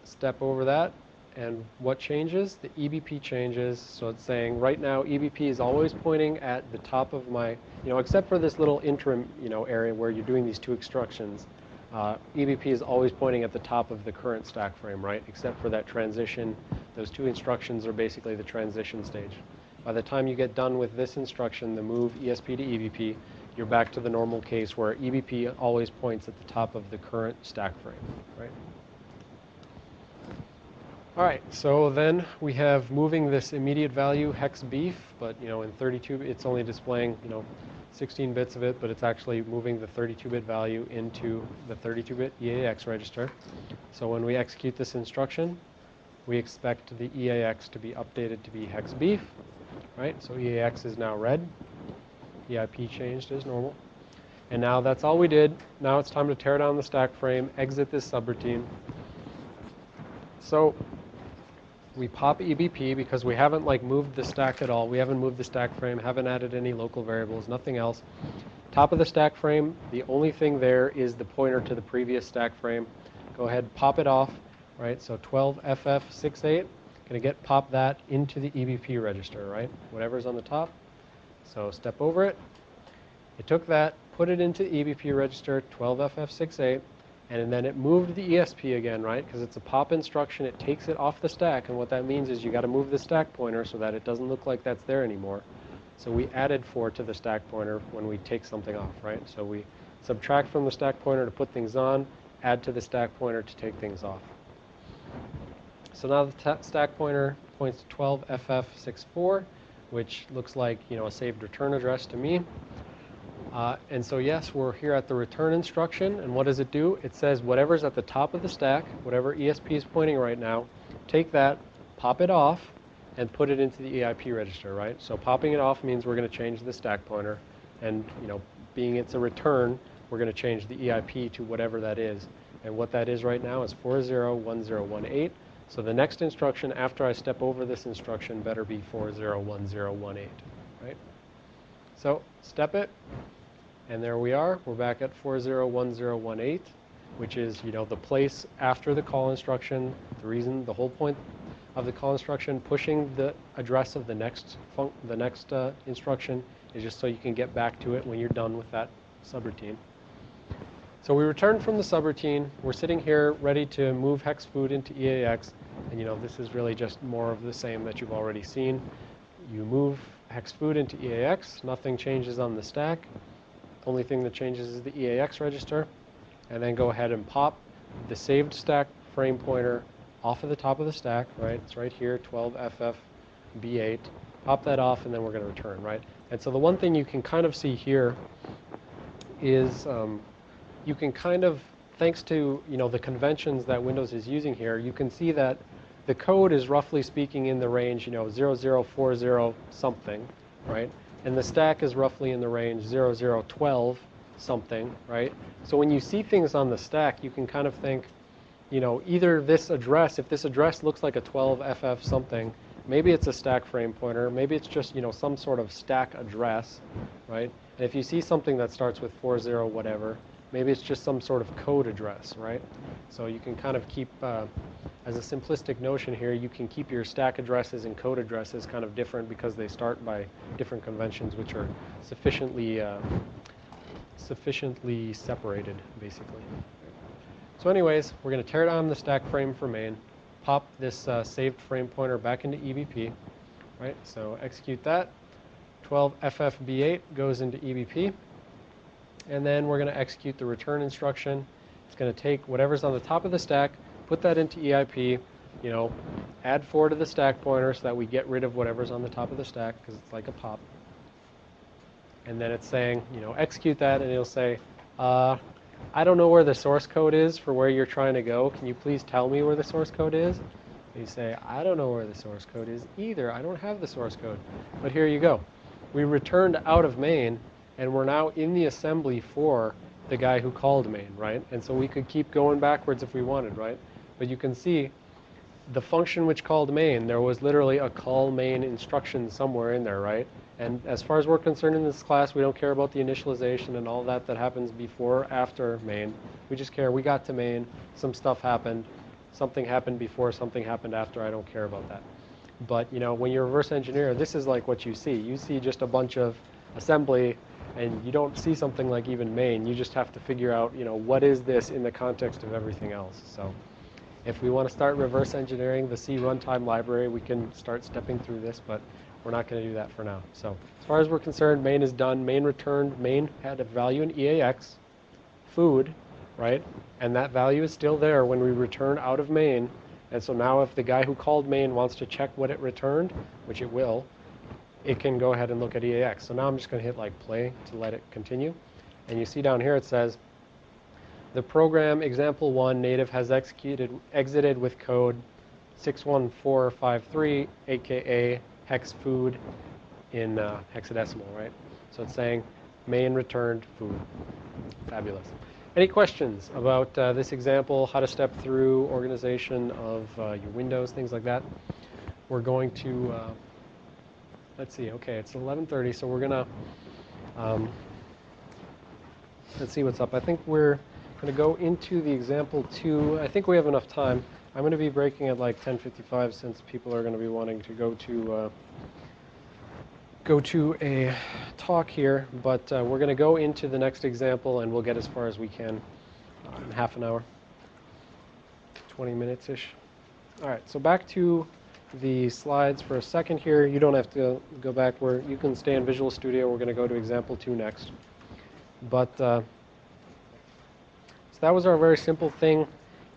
step over that, and what changes? The EBP changes, so it's saying right now EBP is always pointing at the top of my, you know, except for this little interim, you know, area where you're doing these two instructions, uh, EBP is always pointing at the top of the current stack frame, right? Except for that transition, those two instructions are basically the transition stage. By the time you get done with this instruction, the move ESP to EBP, you're back to the normal case where EBP always points at the top of the current stack frame, right? All right, so then we have moving this immediate value hex beef, but you know in 32 it's only displaying you know 16 bits of it, but it's actually moving the 32-bit value into the 32-bit EAX register. So when we execute this instruction, we expect the EAX to be updated to be hex beef, right? So EAX is now red. EIP changed as normal. And now that's all we did. Now it's time to tear down the stack frame, exit this subroutine. So we pop EBP because we haven't like moved the stack at all. We haven't moved the stack frame, haven't added any local variables, nothing else. Top of the stack frame, the only thing there is the pointer to the previous stack frame. Go ahead, pop it off, right? So 12FF68, gonna get pop that into the EBP register, right? Whatever's on the top. So step over it. It took that, put it into EBP register 12FF68, and then it moved the ESP again, right? Because it's a pop instruction, it takes it off the stack, and what that means is you got to move the stack pointer so that it doesn't look like that's there anymore. So we added 4 to the stack pointer when we take something off, right? So we subtract from the stack pointer to put things on, add to the stack pointer to take things off. So now the stack pointer points to 12FF64, which looks like, you know, a saved return address to me. Uh, and so yes, we're here at the return instruction, and what does it do? It says whatever's at the top of the stack, whatever ESP is pointing right now, take that, pop it off, and put it into the EIP register, right? So popping it off means we're going to change the stack pointer, and you know, being it's a return, we're going to change the EIP to whatever that is. And what that is right now is 401018. So the next instruction after I step over this instruction better be 401018, right? So step it, and there we are. We're back at 401018, which is, you know, the place after the call instruction. The reason, the whole point of the call instruction, pushing the address of the next the next uh, instruction is just so you can get back to it when you're done with that subroutine. So we return from the subroutine. We're sitting here ready to move hex food into EAX, and you know this is really just more of the same that you've already seen. You move hex food into EAX. Nothing changes on the stack. Only thing that changes is the EAX register. And then go ahead and pop the saved stack frame pointer off of the top of the stack, right? It's right here, 12FFB8. Pop that off, and then we're going to return, right? And so the one thing you can kind of see here is um, you can kind of thanks to you know the conventions that Windows is using here, you can see that the code is roughly speaking in the range you know 0040 something, right? And the stack is roughly in the range 0012 something, right? So when you see things on the stack, you can kind of think, you know, either this address, if this address looks like a 12FF something, maybe it's a stack frame pointer, maybe it's just, you know, some sort of stack address, right? And if you see something that starts with 40 whatever, maybe it's just some sort of code address, right? So you can kind of keep, uh, as a simplistic notion here, you can keep your stack addresses and code addresses kind of different because they start by different conventions which are sufficiently, uh, sufficiently separated, basically. So anyways, we're going to tear down the stack frame for main, pop this uh, saved frame pointer back into EBP, right? So execute that. 12FFB8 goes into EBP. And then we're going to execute the return instruction. It's going to take whatever's on the top of the stack, put that into EIP, you know, add 4 to the stack pointer so that we get rid of whatever's on the top of the stack because it's like a pop. And then it's saying, you know, execute that and it'll say, uh, I don't know where the source code is for where you're trying to go. Can you please tell me where the source code is? And you say, I don't know where the source code is either. I don't have the source code. But here you go. We returned out of main, and we're now in the assembly for the guy who called main, right? And so we could keep going backwards if we wanted, right? But you can see the function which called main, there was literally a call main instruction somewhere in there, right? And as far as we're concerned in this class, we don't care about the initialization and all that that happens before, after main. We just care we got to main, some stuff happened, something happened before, something happened after. I don't care about that. But you know, when you're a reverse engineer, this is like what you see. You see just a bunch of assembly, and you don't see something like even main. You just have to figure out, you know, what is this in the context of everything else. So. If we want to start reverse engineering the C runtime library, we can start stepping through this, but we're not going to do that for now. So as far as we're concerned, main is done. Main returned. Main had a value in EAX, food, right? And that value is still there when we return out of main. And so now if the guy who called main wants to check what it returned, which it will, it can go ahead and look at EAX. So now I'm just going to hit like play to let it continue. And you see down here it says, the program example one native has executed exited with code 61453 aka hex food in uh, hexadecimal, right? So it's saying main returned food. Fabulous. Any questions about uh, this example, how to step through organization of uh, your windows, things like that? We're going to, uh, let's see, okay, it's 11.30, so we're to, um, let's see what's up. I think we're to go into the example two. I think we have enough time. I'm to be breaking at like 10:55 since people are to be wanting to go to uh, go to a talk here. But uh, we're to go into the next example, and we'll get as far as we can in half an hour, 20 minutes ish. All right. So back to the slides for a second here. You don't have to go back where you can stay in Visual Studio. We're going to go to example two next. But uh, so that was our very simple thing.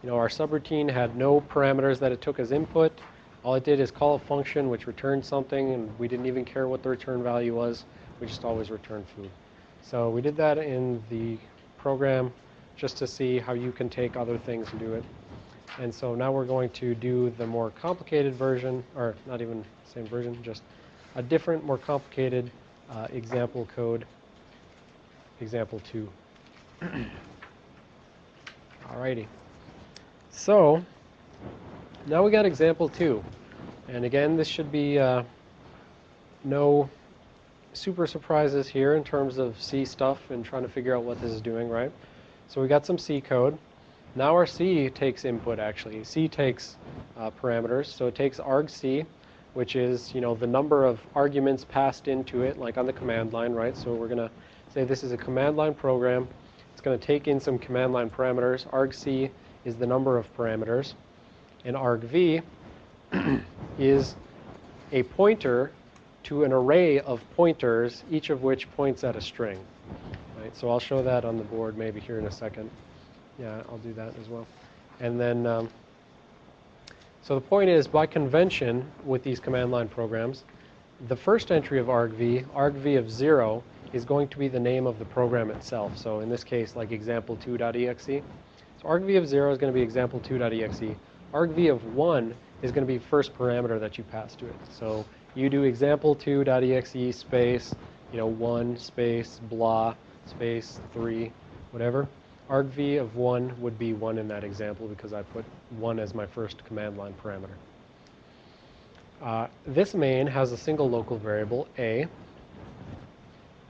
You know, our subroutine had no parameters that it took as input. All it did is call a function which returned something, and we didn't even care what the return value was. We just always returned food. So we did that in the program just to see how you can take other things and do it. And so now we're going to do the more complicated version, or not even same version, just a different, more complicated uh, example code, example 2. Alrighty. So, now we got example two. And again, this should be uh, no super surprises here in terms of C stuff and trying to figure out what this is doing, right? So we got some C code. Now our C takes input, actually. C takes uh, parameters. So it takes argc, which is, you know, the number of arguments passed into it, like on the command line, right? So we're going to say this is a command line program. It's going to take in some command line parameters. argc is the number of parameters, and argv is a pointer to an array of pointers, each of which points at a string. Right? So I'll show that on the board maybe here in a second. Yeah, I'll do that as well. And then, um, so the point is, by convention with these command line programs, the first entry of argv, argv of 0, is going to be the name of the program itself. So in this case, like example2.exe, So argv of 0 is going to be example2.exe. argv of 1 is going to be first parameter that you pass to it. So you do example2.exe space, you know, 1 space blah space 3, whatever. Argv of 1 would be 1 in that example because I put 1 as my first command line parameter. Uh, this main has a single local variable, a,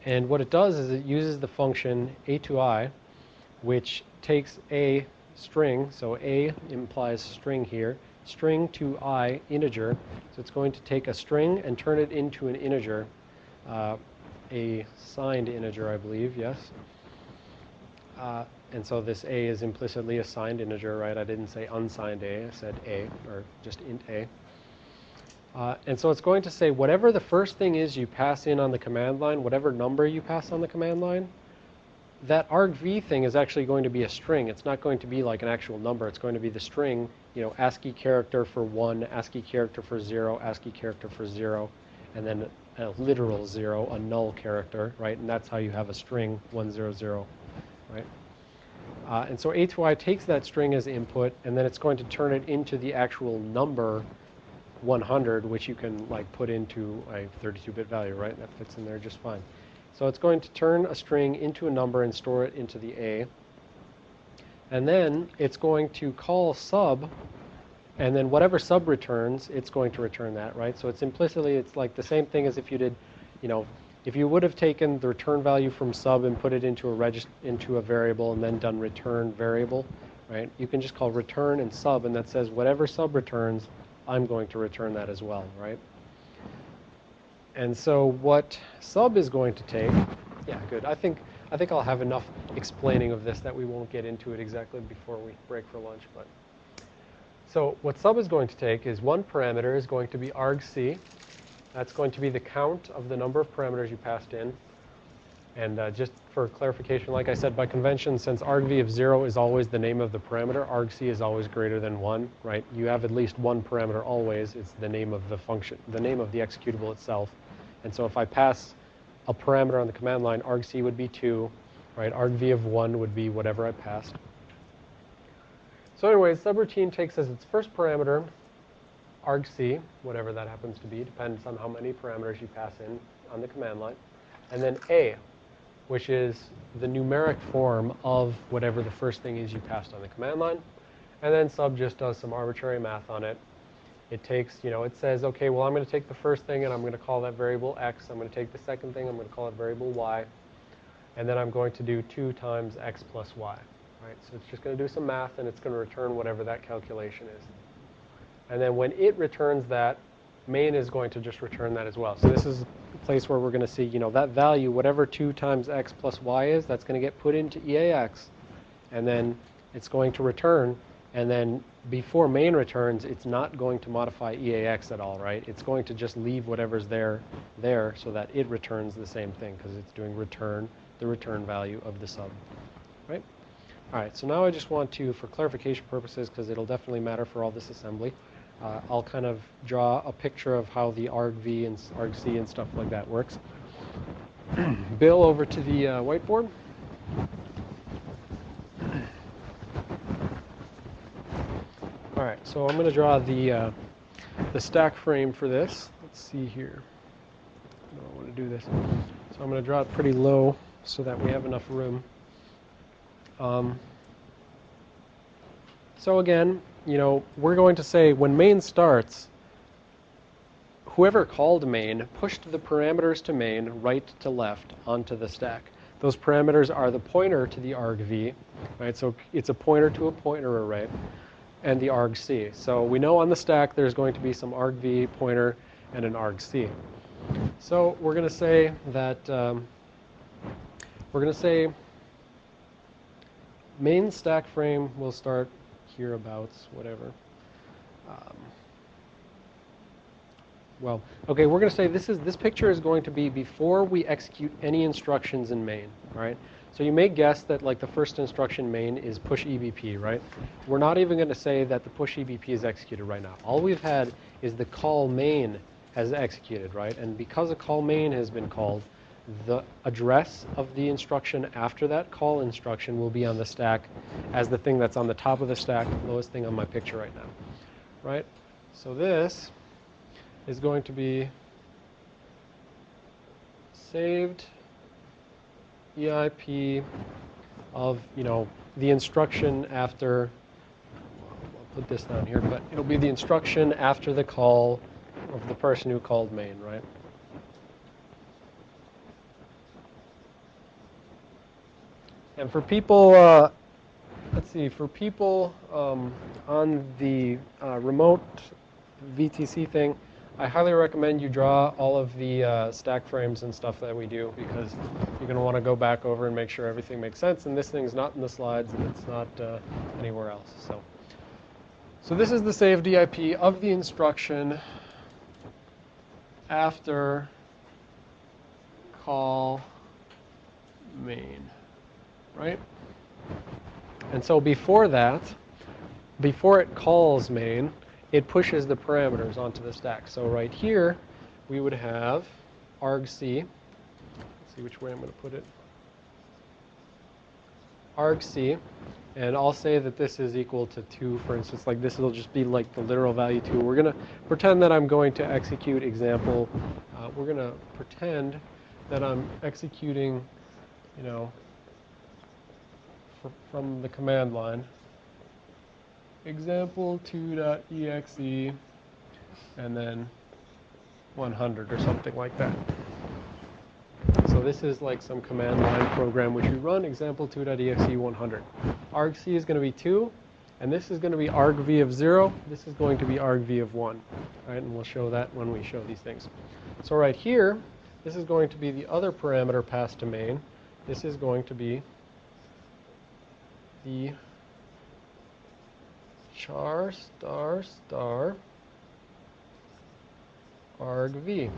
and what it does is it uses the function atoi, which takes a string, so a implies string here, string to i integer. So it's going to take a string and turn it into an integer, uh, a signed integer, I believe, yes. Uh, and so this a is implicitly a signed integer, right? I didn't say unsigned a, I said a, or just int a. Uh, and so it's going to say whatever the first thing is you pass in on the command line, whatever number you pass on the command line, that argv thing is actually going to be a string. It's not going to be like an actual number. It's going to be the string, you know, ASCII character for 1, ASCII character for 0, ASCII character for 0, and then a literal 0, a null character, right? And that's how you have a string 100, right? Uh, and so a to i takes that string as input, and then it's going to turn it into the actual number 100, which you can like put into a 32-bit value, right? That fits in there just fine. So it's going to turn a string into a number and store it into the A. And then it's going to call sub, and then whatever sub returns, it's going to return that, right? So it's implicitly, it's like the same thing as if you did, you know, if you would have taken the return value from sub and put it into a regist into a variable and then done return variable, right? You can just call return and sub, and that says whatever sub returns, I'm going to return that as well, right? And so what sub is going to take, yeah, good. I think I think I'll have enough explaining of this that we won't get into it exactly before we break for lunch, but so what sub is going to take is one parameter is going to be argc. That's going to be the count of the number of parameters you passed in. And uh, just for clarification, like I said, by convention, since argv of 0 is always the name of the parameter, argc is always greater than 1, right? You have at least one parameter always. It's the name of the function, the name of the executable itself. And so if I pass a parameter on the command line, argc would be 2, right? argv of 1 would be whatever I passed. So anyways, subroutine takes as its first parameter argc, whatever that happens to be, depends on how many parameters you pass in on the command line. And then a, which is the numeric form of whatever the first thing is you passed on the command line. And then sub just does some arbitrary math on it. It takes, you know, it says, okay, well, I'm going to take the first thing and I'm going to call that variable x. I'm going to take the second thing, I'm going to call it variable y. And then I'm going to do 2 times x plus y. Right? So it's just going to do some math and it's going to return whatever that calculation is. And then when it returns that, main is going to just return that as well. So this is a place where we're going to see, you know, that value, whatever 2 times x plus y is, that's going to get put into EAX. And then it's going to return. And then before main returns, it's not going to modify EAX at all, right? It's going to just leave whatever's there there so that it returns the same thing because it's doing return, the return value of the sub, right? All right, so now I just want to, for clarification purposes, because it'll definitely matter for all this assembly, uh, I'll kind of draw a picture of how the argv and argc and stuff like that works. Bill, over to the uh, whiteboard. All right, so I'm going to draw the uh, the stack frame for this. Let's see here. I don't want to do this. So I'm going to draw it pretty low so that we have enough room. Um, so again, you know, we're going to say when main starts, whoever called main pushed the parameters to main right to left onto the stack. Those parameters are the pointer to the argv, right? So it's a pointer to a pointer array, and the argc. So we know on the stack there's going to be some argv pointer and an argc. So we're going to say that um, we're going to say main stack frame will start hereabouts, whatever. Um, well, okay, we're going to say this is this picture is going to be before we execute any instructions in main, right? So you may guess that like the first instruction main is push EBP, right? We're not even going to say that the push EBP is executed right now. All we've had is the call main has executed, right? And because a call main has been called, the address of the instruction after that call instruction will be on the stack as the thing that's on the top of the stack, lowest thing on my picture right now, right? So this is going to be saved EIP of, you know, the instruction after, I'll put this down here, but it'll be the instruction after the call of the person who called main, right? And for people, uh, let's see, for people um, on the uh, remote VTC thing, I highly recommend you draw all of the uh, stack frames and stuff that we do because you're going to want to go back over and make sure everything makes sense. And this thing's not in the slides and it's not uh, anywhere else. So, so this is the saved EIP of the instruction after call main, right? And so before that, before it calls main, it pushes the parameters onto the stack. So right here, we would have argc. Let's see which way I'm going to put it. argc, and I'll say that this is equal to 2, for instance. Like this will just be like the literal value 2. We're going to pretend that I'm going to execute example. Uh, we're going to pretend that I'm executing, you know, fr from the command line example2.exe and then 100 or something like that. So this is like some command line program which we run example2.exe 100. argc is going to be 2 and this is going to be argv of 0. This is going to be argv of 1. Right, and we'll show that when we show these things. So right here, this is going to be the other parameter passed to main. This is going to be the char star star argv.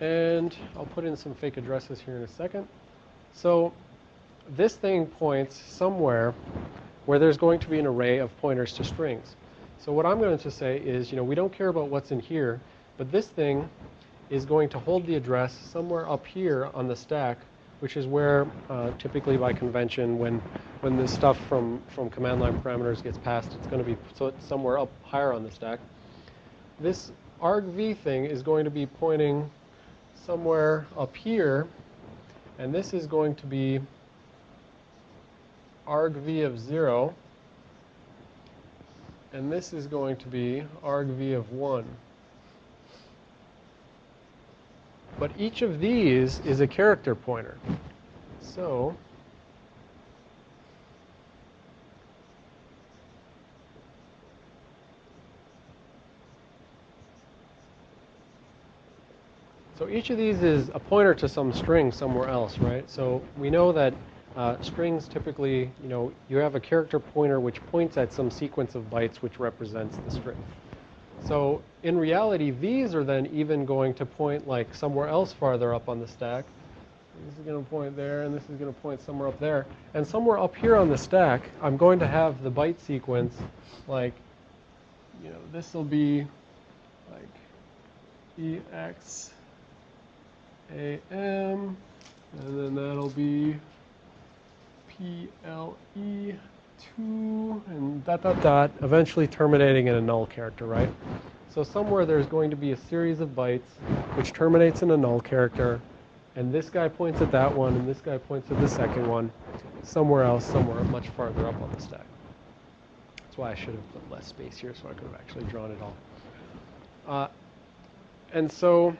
And I'll put in some fake addresses here in a second. So this thing points somewhere where there's going to be an array of pointers to strings. So what I'm going to say is, you know, we don't care about what's in here, but this thing is going to hold the address somewhere up here on the stack, which is where uh, typically by convention when when the stuff from, from command line parameters gets passed, it's going to be it's somewhere up higher on the stack. This argv thing is going to be pointing somewhere up here, and this is going to be argv of 0, and this is going to be argv of 1. But each of these is a character pointer. So So each of these is a pointer to some string somewhere else, right? So we know that uh, strings typically, you know, you have a character pointer which points at some sequence of bytes which represents the string. So in reality, these are then even going to point like somewhere else farther up on the stack. This is going to point there, and this is going to point somewhere up there. And somewhere up here on the stack, I'm going to have the byte sequence like, you know, this will be like EX AM, and then that'll be PLE2, and dot, dot, dot, eventually terminating in a null character, right? So somewhere there's going to be a series of bytes which terminates in a null character, and this guy points at that one, and this guy points at the second one, somewhere else, somewhere much farther up on the stack. That's why I should have put less space here so I could have actually drawn it all. Uh, and so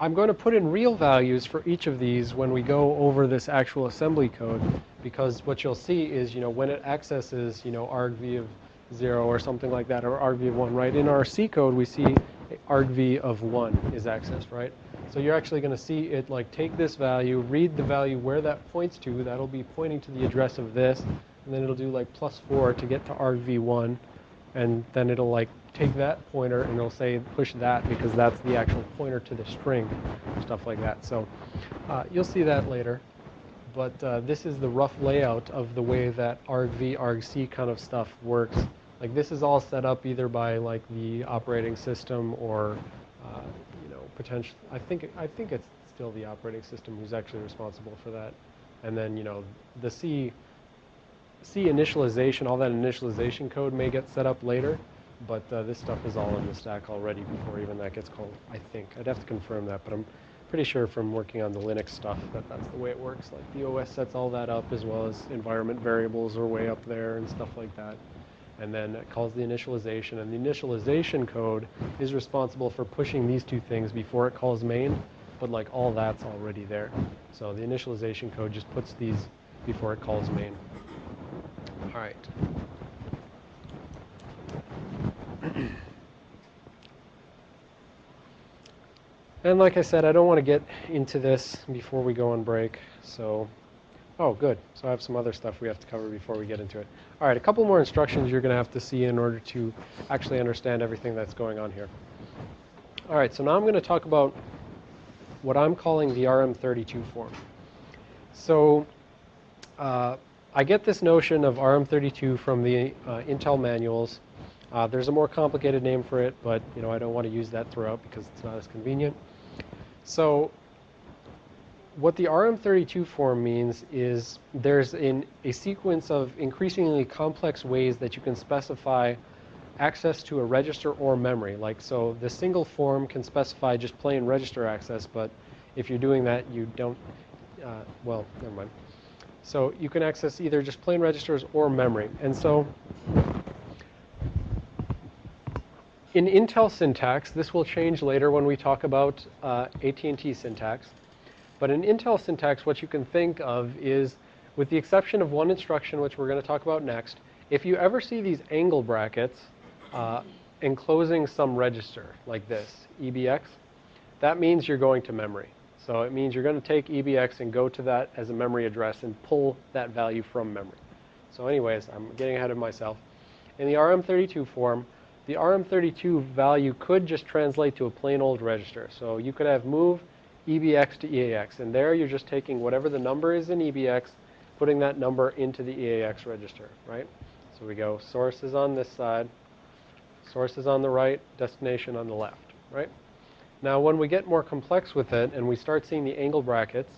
I'm going to put in real values for each of these when we go over this actual assembly code because what you'll see is, you know, when it accesses, you know, argv of 0 or something like that, or argv of 1, right? In our C code, we see argv of 1 is accessed, right? So you're actually going to see it like take this value, read the value where that points to. That'll be pointing to the address of this, and then it'll do like plus 4 to get to argv1, and then it'll like take that pointer and it'll say push that because that's the actual pointer to the string, stuff like that. So uh, you'll see that later. But uh, this is the rough layout of the way that argv, argc kind of stuff works. Like this is all set up either by like the operating system or uh, you know potential, I think, I think it's still the operating system who's actually responsible for that. And then, you know, the C, C initialization, all that initialization code may get set up later, but uh, this stuff is all in the stack already before even that gets called, I think. I'd have to confirm that, but I'm pretty sure from working on the Linux stuff that that's the way it works. Like the OS sets all that up as well as environment variables are way up there and stuff like that. And then it calls the initialization, and the initialization code is responsible for pushing these two things before it calls main, but like all that's already there. So the initialization code just puts these before it calls main. All right. And like I said, I don't want to get into this before we go on break. So, oh, good. So I have some other stuff we have to cover before we get into it. All right, a couple more instructions you're going to have to see in order to actually understand everything that's going on here. All right, so now I'm going to talk about what I'm calling the RM32 form. So uh, I get this notion of RM32 from the uh, Intel manuals. Uh, there's a more complicated name for it, but you know I don't want to use that throughout because it's not as convenient. So what the RM32 form means is there's in a sequence of increasingly complex ways that you can specify access to a register or memory. Like so the single form can specify just plain register access, but if you're doing that you don't, uh, well, never mind. So you can access either just plain registers or memory. And so in Intel syntax, this will change later when we talk about uh, AT&T syntax. But in Intel syntax, what you can think of is, with the exception of one instruction, which we're going to talk about next, if you ever see these angle brackets uh, enclosing some register, like this, EBX, that means you're going to memory. So it means you're going to take EBX and go to that as a memory address and pull that value from memory. So anyways, I'm getting ahead of myself. In the RM32 form, the RM32 value could just translate to a plain old register. So you could have move EBX to EAX, and there you're just taking whatever the number is in EBX, putting that number into the EAX register, right? So we go source is on this side, source is on the right, destination on the left, right? Now when we get more complex with it and we start seeing the angle brackets,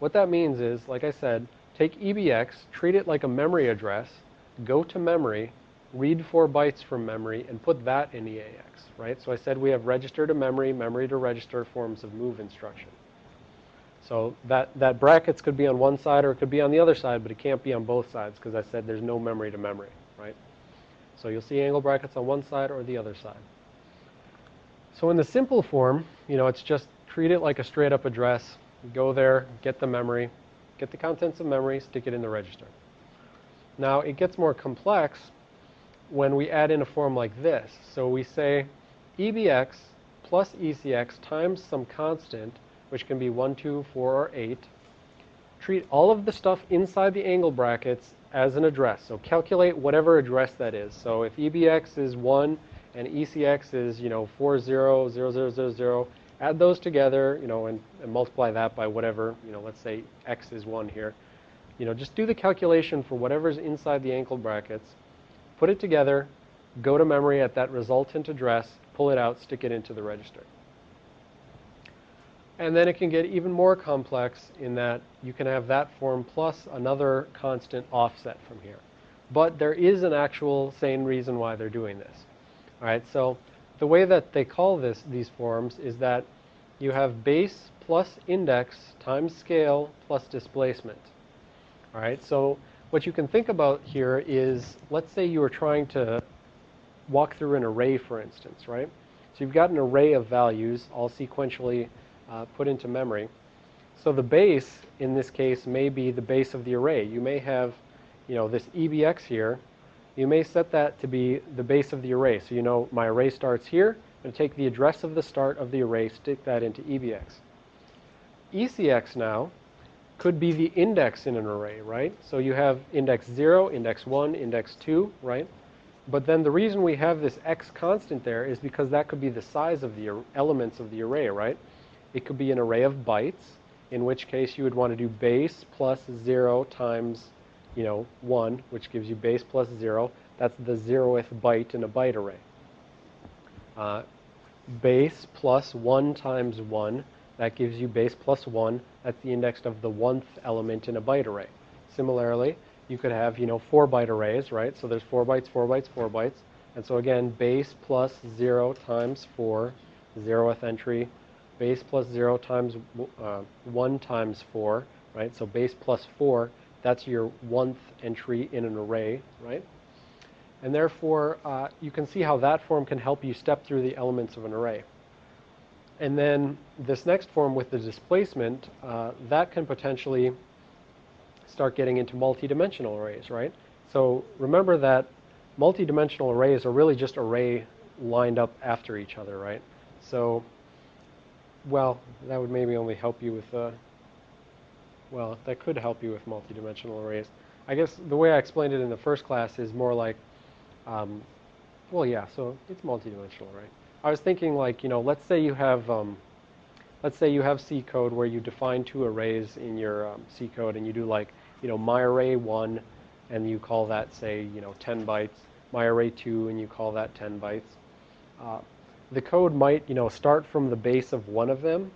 what that means is, like I said, take EBX, treat it like a memory address, go to memory, read four bytes from memory, and put that in EAX, right? So I said we have register to memory, memory to register forms of move instruction. So that, that brackets could be on one side or it could be on the other side, but it can't be on both sides because I said there's no memory to memory, right? So you'll see angle brackets on one side or the other side. So in the simple form, you know, it's just treat it like a straight up address, go there, get the memory, get the contents of memory, stick it in the register. Now it gets more complex when we add in a form like this. So we say EBX plus ECX times some constant, which can be 1, 2, 4, or 8. Treat all of the stuff inside the angle brackets as an address. So calculate whatever address that is. So if EBX is 1 and ECX is, you know, 400000, add those together, you know, and, and multiply that by whatever, you know, let's say X is 1 here. You know, just do the calculation for whatever's inside the angle brackets put it together, go to memory at that resultant address, pull it out, stick it into the register. And then it can get even more complex in that you can have that form plus another constant offset from here. But there is an actual sane reason why they're doing this. All right, so the way that they call this these forms is that you have base plus index times scale plus displacement. All right, so what you can think about here is, let's say you were trying to walk through an array, for instance, right? So you've got an array of values all sequentially uh, put into memory. So the base, in this case, may be the base of the array. You may have, you know, this EBX here. You may set that to be the base of the array. So you know my array starts here. I'm going to take the address of the start of the array, stick that into EBX. ECX now could be the index in an array, right? So you have index 0, index 1, index 2, right? But then the reason we have this x constant there is because that could be the size of the elements of the array, right? It could be an array of bytes, in which case you would want to do base plus 0 times, you know, 1, which gives you base plus 0. That's the zeroth byte in a byte array. Uh, base plus 1 times 1. That gives you base plus 1. That's the index of the 1th element in a byte array. Similarly, you could have, you know, 4 byte arrays, right? So there's 4 bytes, 4 bytes, 4 bytes. And so again, base plus 0 times 4, 0th entry. Base plus 0 times uh, 1 times 4, right? So base plus 4, that's your 1th entry in an array, right? And therefore, uh, you can see how that form can help you step through the elements of an array. And then this next form with the displacement, uh, that can potentially start getting into multi-dimensional arrays, right? So remember that multi-dimensional arrays are really just array lined up after each other, right? So, well, that would maybe only help you with, uh, well, that could help you with multi-dimensional arrays. I guess the way I explained it in the first class is more like, um, well, yeah, so it's multi-dimensional, right? I was thinking like, you know, let's say you have, um, let's say you have C code where you define two arrays in your um, C code and you do like, you know, my array 1 and you call that, say, you know, 10 bytes, my array 2 and you call that 10 bytes. Uh, the code might, you know, start from the base of one of them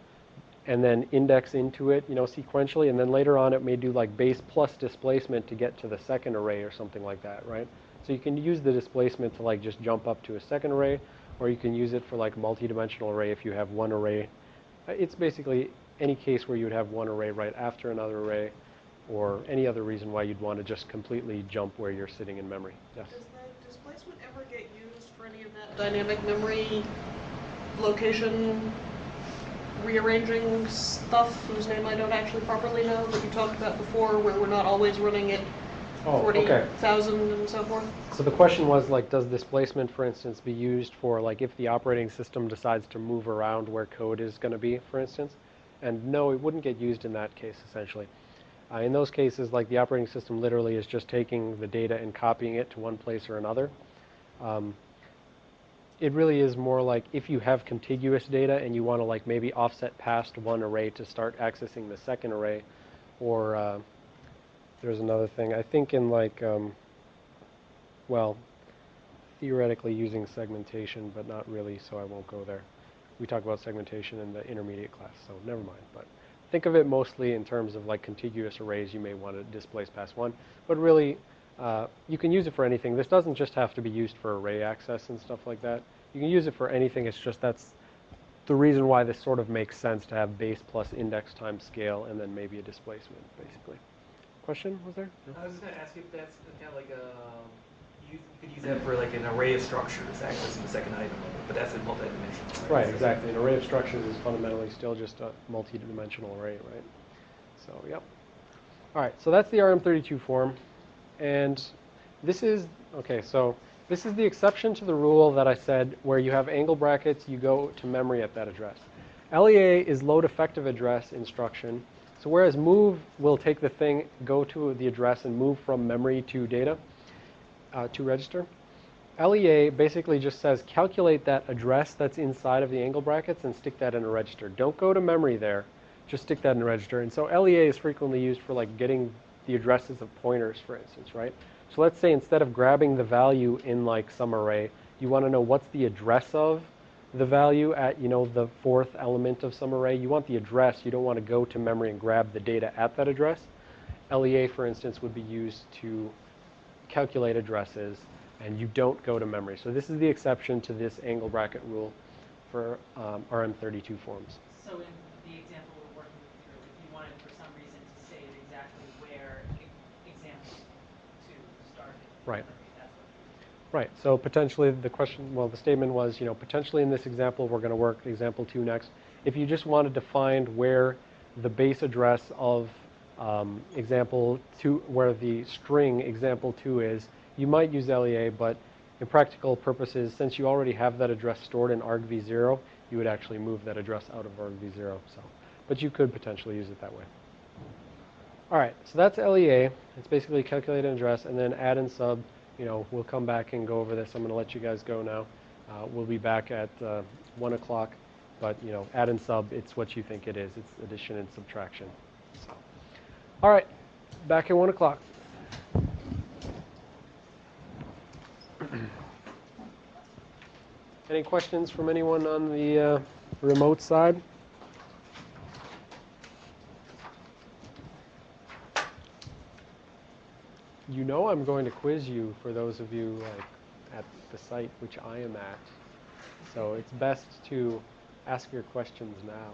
and then index into it, you know, sequentially, and then later on it may do like base plus displacement to get to the second array or something like that, right? So you can use the displacement to like just jump up to a second array, or you can use it for like multi-dimensional array if you have one array. Uh, It's basically any case where you would have one array right after another array, or any other reason why you'd want to just completely jump where you're sitting in memory. Yes? Does the displacement ever get used for any of that dynamic memory location rearranging stuff whose name I don't actually properly know that you talked about before, where we're not always running it Oh, okay. and so forth? So the question was like, does displacement, for instance, be used for like if the operating system decides to move around where code is going to be, for instance? And no, it wouldn't get used in that case, essentially. Uh, in those cases, like the operating system literally is just taking the data and copying it to one place or another. Um, it really is more like if you have contiguous data and you want to like maybe offset past one array to start accessing the second array, or uh, there's another thing. I think in like, um, well, theoretically using segmentation, but not really, so I won't go there. We talk about segmentation in the intermediate class, so never mind. But think of it mostly in terms of like contiguous arrays you may want to displace past one, but really uh, you can use it for anything. This doesn't just have to be used for array access and stuff like that. You can use it for anything. It's just that's the reason why this sort of makes sense to have base plus index times scale and then maybe a displacement, basically. Question was there? No? I was just gonna ask you if that's kind of like a, you you could use that for like an array of structures, accessing the second item, but that's in multi-dimensional. Right, exactly. An array of structures is fundamentally still just a multi-dimensional array, right? So, yep. All right, so that's the RM32 form. And this is, okay, so this is the exception to the rule that I said where you have angle brackets, you go to memory at that address. LEA is load effective address instruction. So whereas move will take the thing, go to the address and move from memory to data, uh, to register. LEA basically just says calculate that address that's inside of the angle brackets and stick that in a register. Don't go to memory there, just stick that in a register. And so LEA is frequently used for like getting the addresses of pointers, for instance, right? So let's say instead of grabbing the value in like some array, you want to know what's the address of the value at, you know, the fourth element of some array. You want the address. You don't want to go to memory and grab the data at that address. LEA, for instance, would be used to calculate addresses and you don't go to memory. So this is the exception to this angle bracket rule for um, RM32 forms. So in the example we're working here, if you wanted for some reason to say exactly where example two started. Right. Right, so potentially the question, well, the statement was, you know, potentially in this example, we're going to work example two next. If you just wanted to find where the base address of um, example two, where the string example two is, you might use LEA, but in practical purposes, since you already have that address stored in argv0, you would actually move that address out of argv0. So, but you could potentially use it that way. All right, so that's LEA. It's basically calculate an address and then add and sub. You know, we'll come back and go over this. I'm going to let you guys go now. Uh, we'll be back at uh, 1 o'clock. But, you know, add and sub, it's what you think it is. It's addition and subtraction. So, all right, back at 1 o'clock. Any questions from anyone on the uh, remote side? You know I'm going to quiz you for those of you like at the site which I am at. So it's best to ask your questions now.